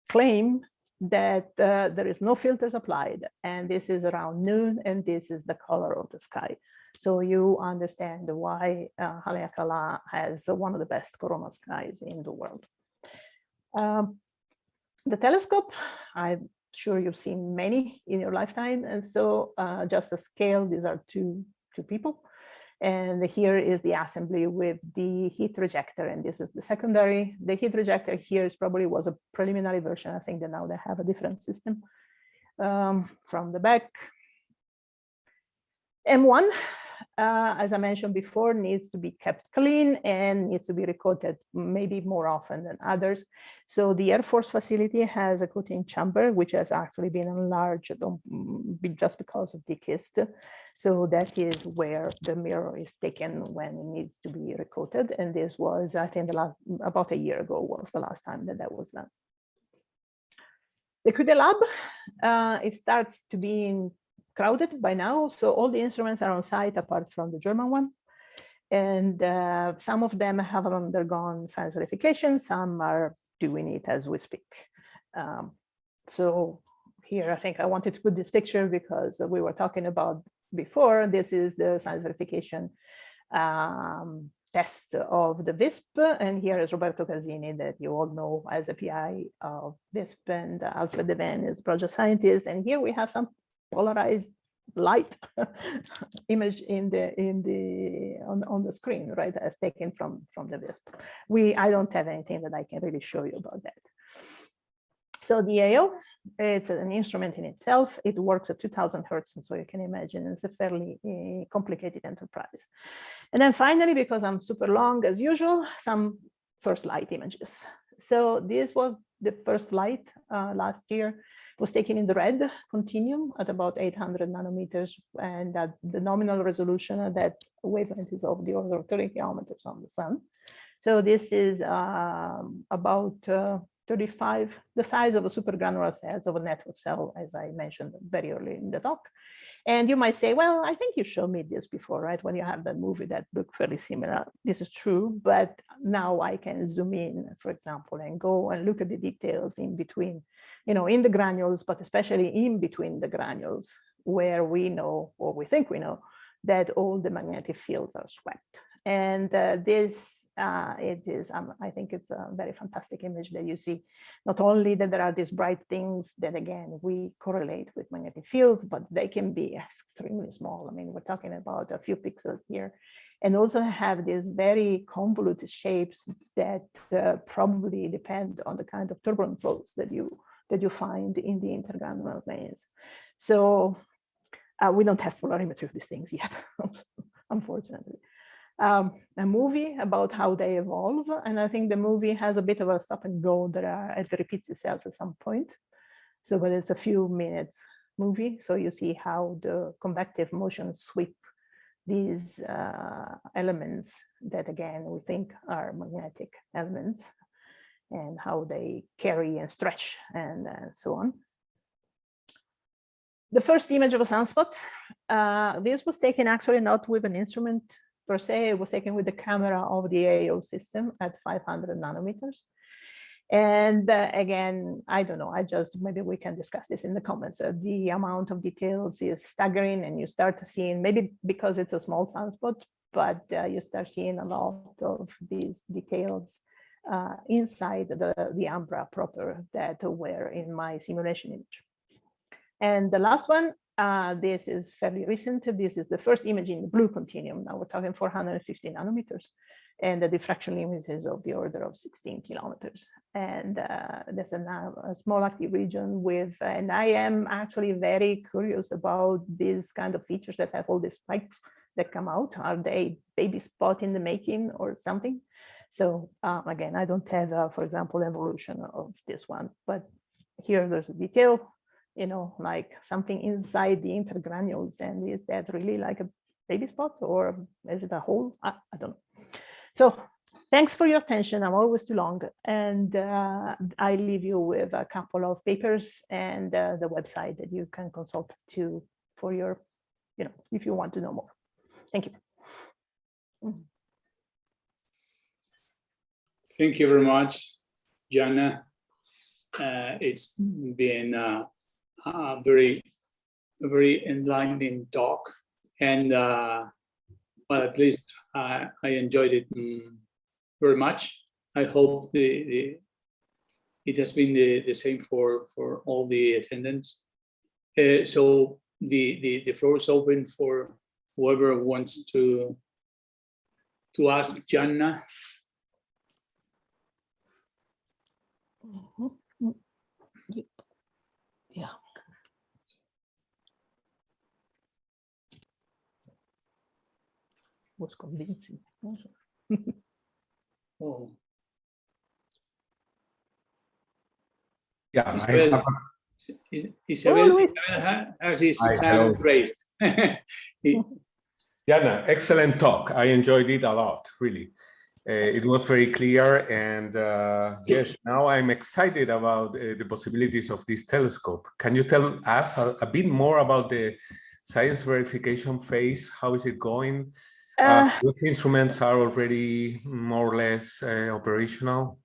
claimed that uh, there is no filters applied and this is around noon and this is the color of the sky. So you understand why uh, Haleakala has one of the best corona skies in the world. Um, the telescope, I'm sure you've seen many in your lifetime. And so uh, just a scale, these are two, two people. And here is the assembly with the heat rejector, and this is the secondary. The heat rejector here is probably was a preliminary version. I think that now they have a different system um, from the back. M1 uh, as I mentioned before, needs to be kept clean and needs to be recoated maybe more often than others. So the Air Force facility has a coating chamber, which has actually been enlarged mm, just because of DKIST. So that is where the mirror is taken when it needs to be recoated. And this was, I think, the last about a year ago was the last time that that was done. The Coudé lab, uh, it starts to be in crowded by now. So all the instruments are on site apart from the German one. And uh, some of them have undergone science verification, some are doing it as we speak. Um, so here, I think I wanted to put this picture because we were talking about before, this is the science verification um, test of the VISP. And here is Roberto Casini that you all know as a PI of VISP and Alfred de Wijn is project scientist. And here we have some polarized light image in the in the on, on the screen right as taken from from the visp we i don't have anything that i can really show you about that. So the ao it's an instrument in itself. It works at 2000 hertz and so you can imagine it's a fairly uh, complicated enterprise. And then finally because i'm super long as usual some first light images. So this was the first light uh, last year was taken in the red continuum at about 800 nanometers and that the nominal resolution that wavelength is of the order of 30 kilometers on the sun. So this is um, about uh, 35, the size of a supergranular cells of a network cell, as I mentioned very early in the talk. And you might say, well, I think you showed me this before, right? When you have that movie that looked fairly similar. This is true, but now I can zoom in, for example, and go and look at the details in between, you know, in the granules, but especially in between the granules where we know, or we think we know, that all the magnetic fields are swept. And uh, this, uh, it is, um, I think it's a very fantastic image that you see, not only that there are these bright things that again, we correlate with magnetic fields, but they can be extremely small. I mean, we're talking about a few pixels here and also have these very convoluted shapes that uh, probably depend on the kind of turbulent flows that you that you find in the intergranular veins. So uh, we don't have polarimetry of these things yet, unfortunately um, a movie about how they evolve. And I think the movie has a bit of a stop and go that uh, it repeats itself at some point. So, but it's a few minutes movie. So you see how the convective motion sweep these uh, elements that again, we think are magnetic elements and how they carry and stretch and uh, so on. the first image of a sunspot, uh, this was taken actually not with an instrument per se, it was taken with the camera of the AO system at 500 nanometers. And uh, again, I don't know, I just, maybe we can discuss this in the comments. Uh, the amount of details is staggering and you start seeing, maybe because it's a small sunspot, but uh, you start seeing a lot of these details uh, inside the, the umbra proper that were in my simulation image. And the last one, uh, this is fairly recent. This is the first image in the blue continuum. Now we're talking 450 nanometers and the diffraction limit is of the order of 16 kilometers. And uh, there's a, a, small active region with, and I am actually very curious about these kind of features that have all these spikes that come out. Are they baby spot in the making or something? So um, again, I don't have, uh, for example, evolution of this one, but here there's a detail, you know, like something inside the intergranules. And is that really like a baby spot or is it a hole? I, I don't know. So thanks for your attention. I'm always too long. And uh, I leave you with a couple of papers and uh, the website that you can consult to for your, you know, if you want to know more. Thank you. Thank you very much, Gianna. Uh, it's been uh, a very, a very enlightening talk. And uh, well, at least I, I enjoyed it mm, very much. I hope the, the it has been the, the same for, for all the attendants. Uh, so the, the, the floor is open for whoever wants to, to ask Gianna. Yeah. was convincing. Oh, Yeah, Isabel, have- Is- oh, Isabel Luis. ha- has his Hi, hand raised. He- Gianna, excellent talk. I enjoyed it a lot, really. Uh, it was very clear and uh, yes, now I'm excited about uh, the possibilities of this telescope. Can you tell us a, a bit more about the science verification phase? How is it going? Uh, Uh, which instruments are already more or less uh, operational?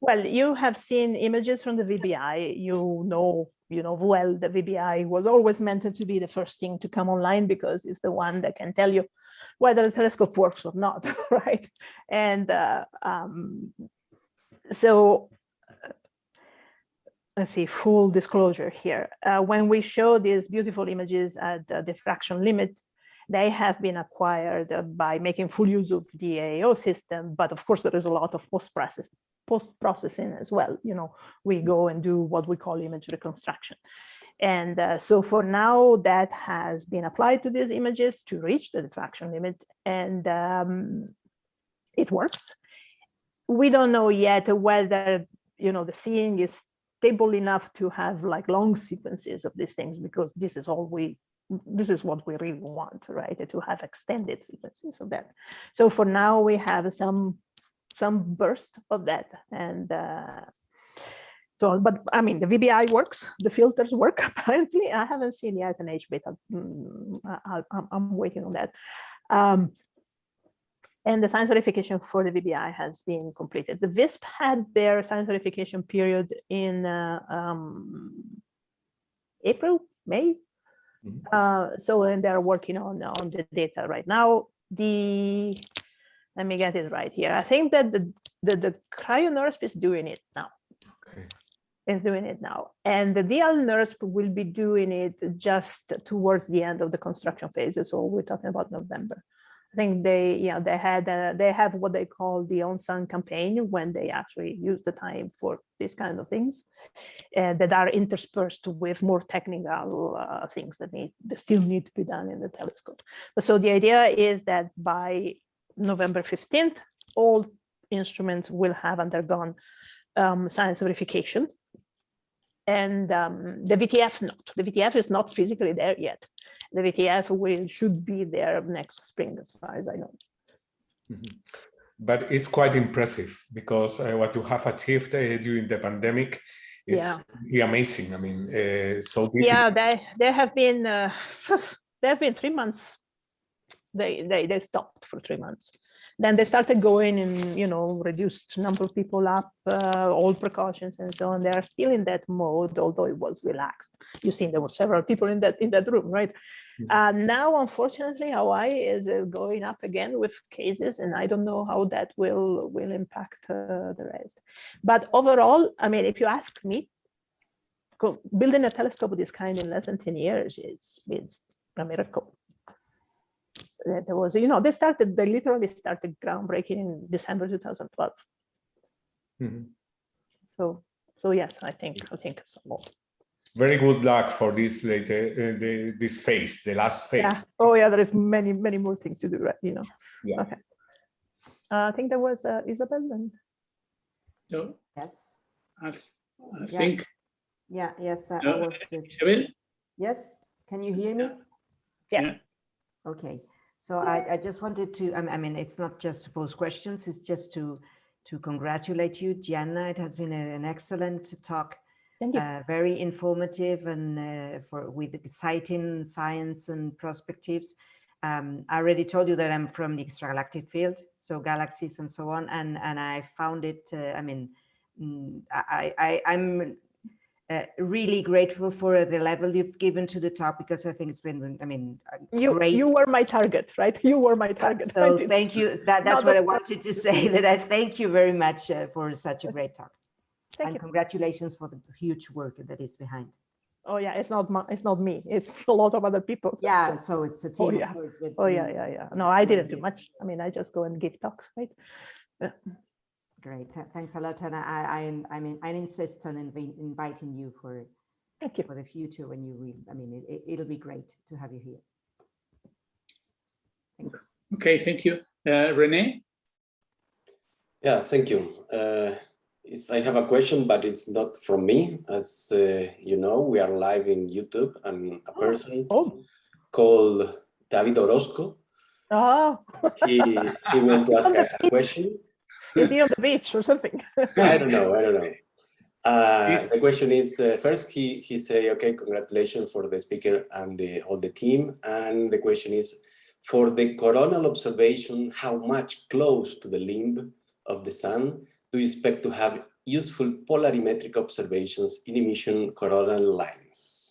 well, you have seen images from the VBI. You know, you know well the VBI was always meant to be the first thing to come online because it's the one that can tell you whether the telescope works or not, right? And uh, um, so uh, let's see, full disclosure here. Uh, when we show these beautiful images at the diffraction limit, they have been acquired by making full use of the AO system. But of course, there is a lot of post-process post-processing as well. You know, we go and do what we call image reconstruction. And uh, so for now, that has been applied to these images to reach the diffraction limit, and um, it works. We don't know yet whether you know the seeing is stable enough to have like long sequences of these things because this is all we this is what we really want right to have extended sequences of that so for now we have some some burst of that and uh, so but i mean the vbi works the filters work apparently i haven't seen yet an h beta mm, I, am waiting on that um, and the science verification for the VBI has been completed. The VISP had their science verification period in uh, um, April, May. Mhm. Uh, so and they're working on on the data right now. The let me get it right here. I think that the the, the Cryo-NIRSP is doing it now. Okay. Is doing it now, and the DL-NIRSP will be doing it just towards the end of the construction phase. So we're talking about November. I think they, yeah, they had, uh, they have what they call the on-sun campaign when they actually use the time for these kind of things, and that are interspersed with more technical uh, things that need, that still need to be done in the telescope. But so the idea is that by November 15th, all instruments will have undergone um, science verification. And um, the VTF not. The VTF is not physically there yet. The VTF will should be there next spring, as far as I know. Mhm. But it's quite impressive because uh, what you have achieved uh, during the pandemic is Yeah. amazing. I mean, uh, so difficult. Yeah, they they have been uh, they have been three months. They they they stopped for three months. Then they started going and you know reduced number of people up, uh, all precautions and so on. They are still in that mode, although it was relaxed. You seen there were several people in that in that room, right? Mhm. Uh, now, unfortunately, Hawaii is uh, going up again with cases, and I don't know how that will will impact uh, the rest. But overall, I mean, if you ask me, building a telescope of this kind in less than 10 years is, is a miracle. There was, you know, they started, they literally started groundbreaking in December 2012. Mhm. So, so yes, I think, I think a lot. Very good luck for this later, uh, the, this phase, the last phase. Yeah. Oh yeah, there is many, many more things to do, right? You know. Yeah. Okay. Uh, I think there was uh, Isabel and So Yes. I, I Yeah. think, Yeah, yes, I I was just, Isabel, yes, can you hear me? yes. Yeah. Okay, so I, I just wanted to, I mean- I mean, it's not just to pose questions, it's just to, to congratulate you, Gianna. It has been a- an excellent talk, Thank you. uh, very informative and uh, for with exciting science and perspectives. Um, I already told you that I'm from the extragalactic field, so galaxies and so on, and and I found it. Uh, I mean, mm, I, I I'm uh, really grateful for the level you've given to the talk because I think it's been. I mean, uh, You, great. you were my target, right? You were my target. So thank you. That, that's No, what I wanted to say, that I thank you very much uh, for such a great talk. Thank And you. congratulations for the huge work that is behind. Oh yeah, it's not my, it's not me. It's a lot of other people. Yeah, so it's a team, yeah. of with Oh yeah, yeah, yeah. No, I didn't do much. I mean, I just go and give talks, right? Great, th- thanks a lot. And I, I, I mean, I insist on invi- inviting you for, Thank you. for the future when you will, I mean, it, it'll be great to have you here. Thanks. okay, thank you. Uh, Renee? Yeah, thank you. Uh, it's, I have a question, but it's not from me. As uh, you know, we are live in YouTube and a person Oh, called David Orozco, oh, he, he wants to ask a, a question. is he on the beach or something? I don't know, I don't know. Uh, the question is, uh, first he, he say, okay, congratulations for the speaker and the, all the team. And the question is, for the coronal observation, how much close to the limb of the sun do you expect to have useful polarimetric observations in emission coronal lines?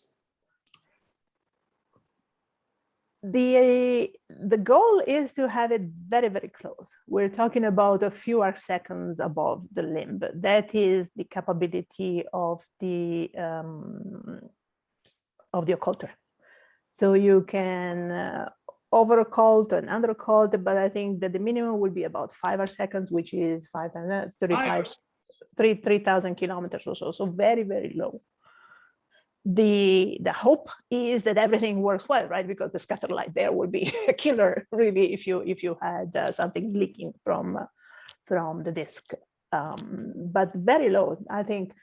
the the goal is to have it very very close. We're talking about a few arc seconds above the limb. That is the capability of the um, of the occulter so you can uh, over occult and under occult but i think that the minimum will be about five seconds which is 535 Iris. three kilometers or so so very very low. The the hope is that everything works well right? Because the scatter light there would be a killer really if you if you had uh, something leaking from uh, from the disk. Um, but very low i think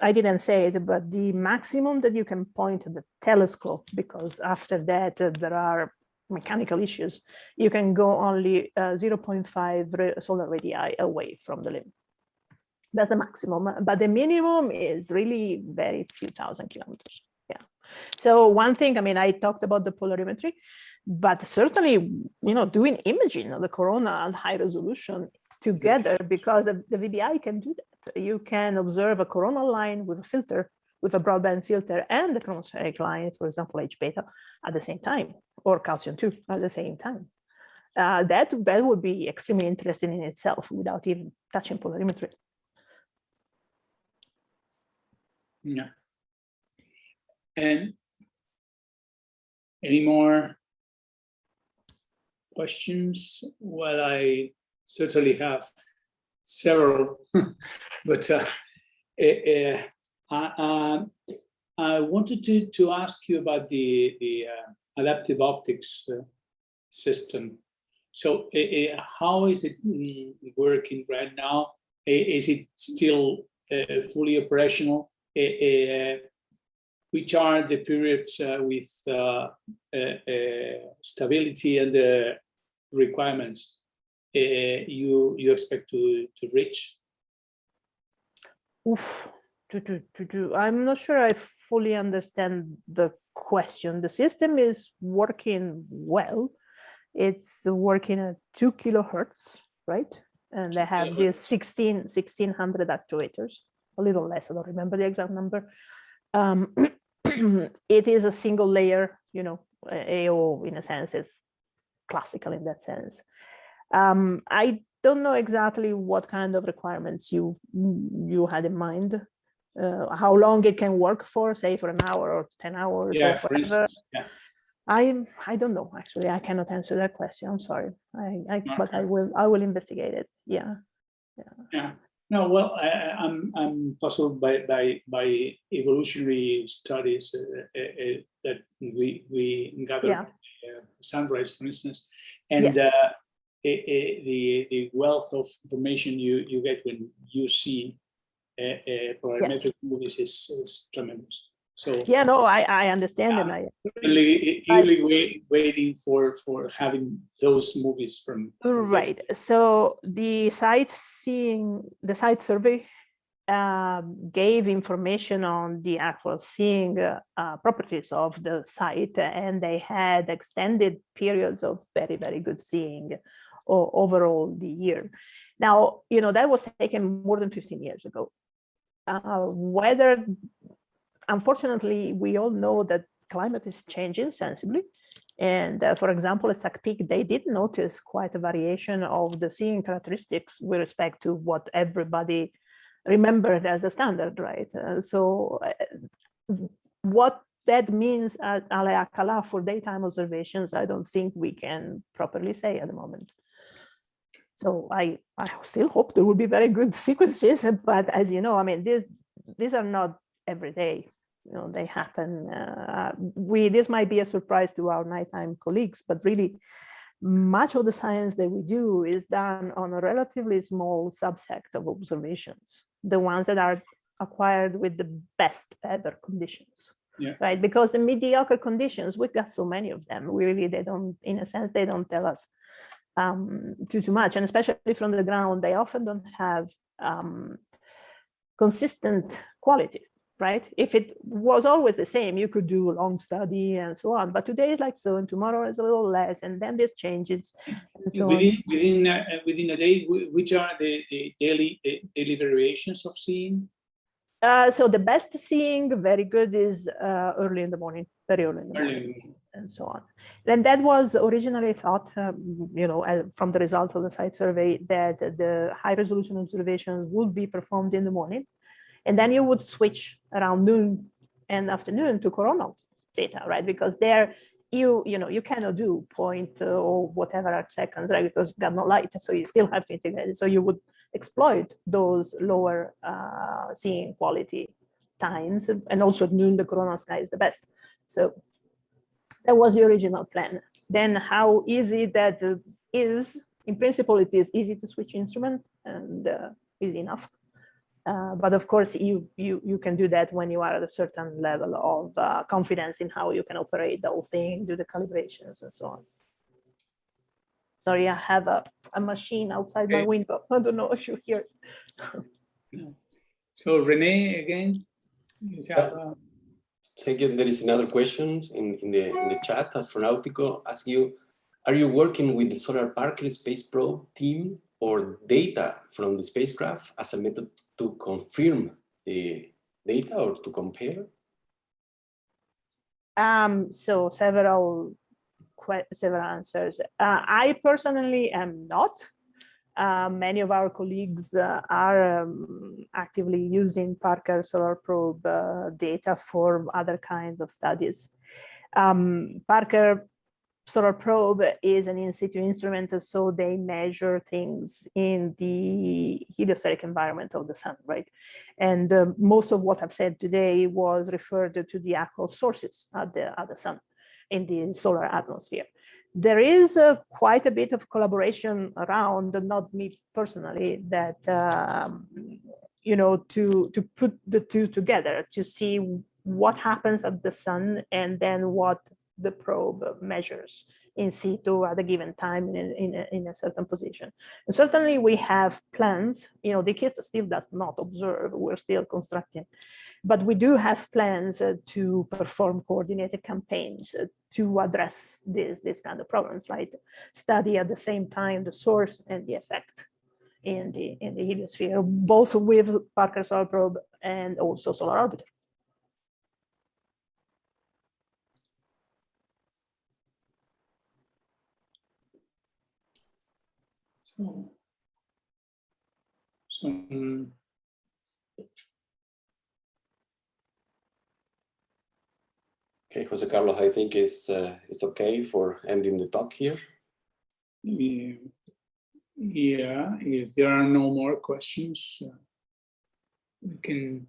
i didn't say it but the maximum that you can point to the telescope because after that uh, there are mechanical issues you can go only uh, 0.5 ra- solar radii away from the limb that's the maximum, but the minimum is really very few thousand kilometers. Yeah. So one thing, I mean, I talked about the polarimetry, but certainly, you know, doing imaging of the corona at high resolution together, because the VBI can do that. You can observe a coronal line with a filter, with a broadband filter, and the chromospheric line, for example, H beta, at the same time, or calcium 2 at the same time. Uh, that, that would be extremely interesting in itself without even touching polarimetry. Yeah. And any more questions? Well, I certainly have several, but uh, eh, I, um, I wanted to, to ask you about the, the uh, adaptive optics uh, system. So how is it mm, working right now? Is it still uh, fully operational? which are the periods uh, with uh, uh, stability and the requirements you you expect to to reach? Oof. To, to, to do, I'm not sure I fully understand the question. The system is working well. It's working at two kilohertz, right? And they have these 16, 1600 actuators, a little less, I don't remember the exact number. Um, it is a single layer, you know, AO in a sense, it's classical in that sense. Um, I don't know exactly what kind of requirements you you had in mind, uh, how long it can work for, say for an hour or 10 hours Yeah, or whatever. yeah. I I don't know actually. I cannot answer that question. I'm sorry. I, I but I will I will investigate it. Yeah. Yeah, no, well, I, I- I'm, I'm puzzled by, by, by evolutionary studies uh, uh, uh, that we, we gathered. Yeah. uh, Sunrise, for instance, and Yes. uh, eh, eh, the, the wealth of information you, you get when you see uh, uh, parametric movies is, is tremendous. So Yeah. No, I I understand and I eagerly, eagerly wait, waiting for, for having those movies from. from those- Right. So the site seeing the site survey um, gave information on the actual seeing uh, uh, properties of the site, and they had extended periods of very very good seeing overall the year. Now you know that was taken more than 15 years ago. Uh, whether unfortunately we all know that climate is changing sensibly and uh, for example, at Peak, they did notice quite a variation of the seeing characteristics with respect to what everybody remembered as the standard, right? Uh, so uh, what that means at Haleakala for daytime observations, I don't think we can properly say at the moment. So I, I still hope there will be very good sequences, but as you know, I mean, these, these are not every day you know they happen uh, we this might be a surprise to our nighttime colleagues but really much of the science that we do is done on a relatively small subset of observations the ones that are acquired with the best weather conditions Yeah. right because the mediocre conditions we've got so many of them we really they don't in a sense they don't tell us um, too too much and especially from the ground they often don't have um, consistent quality right? If it was always the same, you could do a long study and so on. But today is like so, and tomorrow is a little less, and then this changes, and so on. Within, within, uh, within a day, which are the, the daily, the daily variations of seeing? Uh, so the best seeing, very good, is uh, early in the morning, very early in the Early morning, in the morning. And so on. And that was originally thought, um, you know, from the results of the site survey, that the high resolution observations would be performed in the morning, and then you would switch around noon and afternoon to coronal data, right? Because there you, you know, you cannot do point uh, or whatever at seconds, right? Because you got no light, so you still have to integrate it. So you would exploit those lower uh, seeing quality times, and also at noon the coronal sky is the best. So that was the original plan. Then how easy that uh, in principle, it is easy to switch instrument and uh, easy enough. Uh, but of course, you, you, you can do that when you are at a certain level of uh, confidence in how you can operate the whole thing, do the calibrations and so on. Sorry, I have a, a machine outside my window. I don't know if you hear it. So Renee, again, you have, you. There is another question in, in the in the chat. Astronautico ask you, are you working with the Solar Parker Space Probe team or data from the spacecraft as a method to confirm the data or to compare? Um, so several several answers. Uh, I personally am not. Uh, many of our colleagues uh, are um, actively using Parker Solar Probe uh, data for other kinds of studies. Um, Parker Solar Probe is an in situ instrument, so they measure things in the heliospheric environment of the sun, right? And uh, most of what I've said today was referred to the actual sources at the, at the sun in the solar atmosphere. There is uh, quite a bit of collaboration around, not me personally, that, um, you know, to, to put the two together to see what happens at the sun and then what the probe measures in situ at a given time in, in, a, in a certain position. And certainly we have plans, you know, DKIST still does not observe, we're still constructing, but we do have plans uh, to perform coordinated campaigns uh, to address this, this kind of problems, right? Study at the same time the source and the effect in the in the heliosphere, both with Parker Solar Probe and also Solar Orbiter. So, so um, Okay, Jose Carlos, I think it's, uh, it's okay for ending the talk here. yeah, yeah, if there are no more questions, uh, we can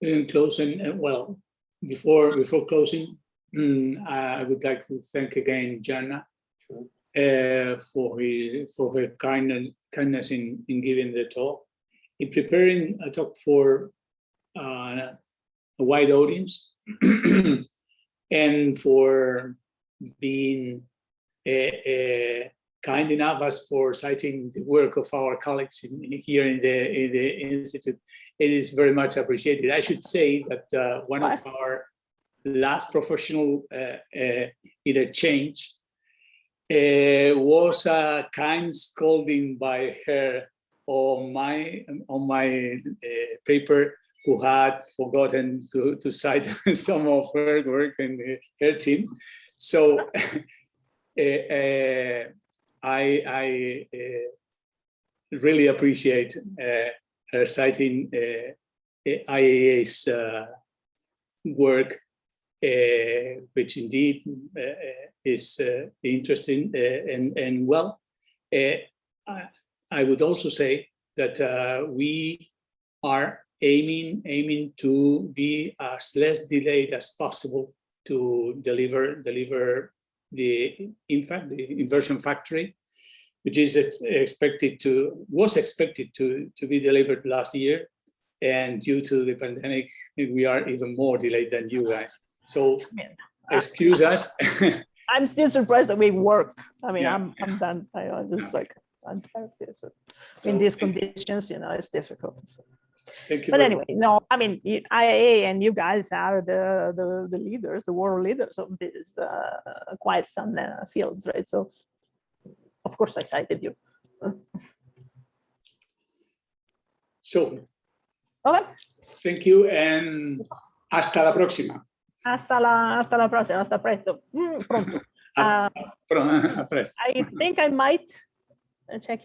we can close and, and well, before before closing, mm, I would like to thank again Gianna Sure. uh, for his, for her kindness kindness in in giving the talk, in preparing a talk for uh, a wide audience, and for being uh, uh, kind enough as for citing the work of our colleagues in, here in the in the institute. It is very much appreciated. I should say that uh, one of our last professional uh, uh, interchange uh, was a kind scolding by her on my on my uh, paper who had forgotten to, to cite some of her work and her team. So uh, uh, I, I uh, really appreciate her citing IAA's work, uh, which indeed uh, is uh, interesting and, and well. I, I would also say that we are aiming aiming to be as less delayed as possible to deliver deliver the in fact the inversion factory which is expected to was expected to to be delivered last year and due to the pandemic we are even more delayed than you guys so excuse us I'm still surprised that we work. I mean, Yeah. I'm I'm done. I I just like I'm tired of this. In these conditions, you know, it's difficult. so. Thank you But anyway, no, I mean, IAA and you guys are the the, the leaders, the world leaders of these uh, quite some uh, fields, right? So, of course, I cited you. so Okay, thank you and hasta la próxima hasta la hasta la próxima, hasta presto. Mm, pronto. Uh, Pro- a presto. I think I might check in.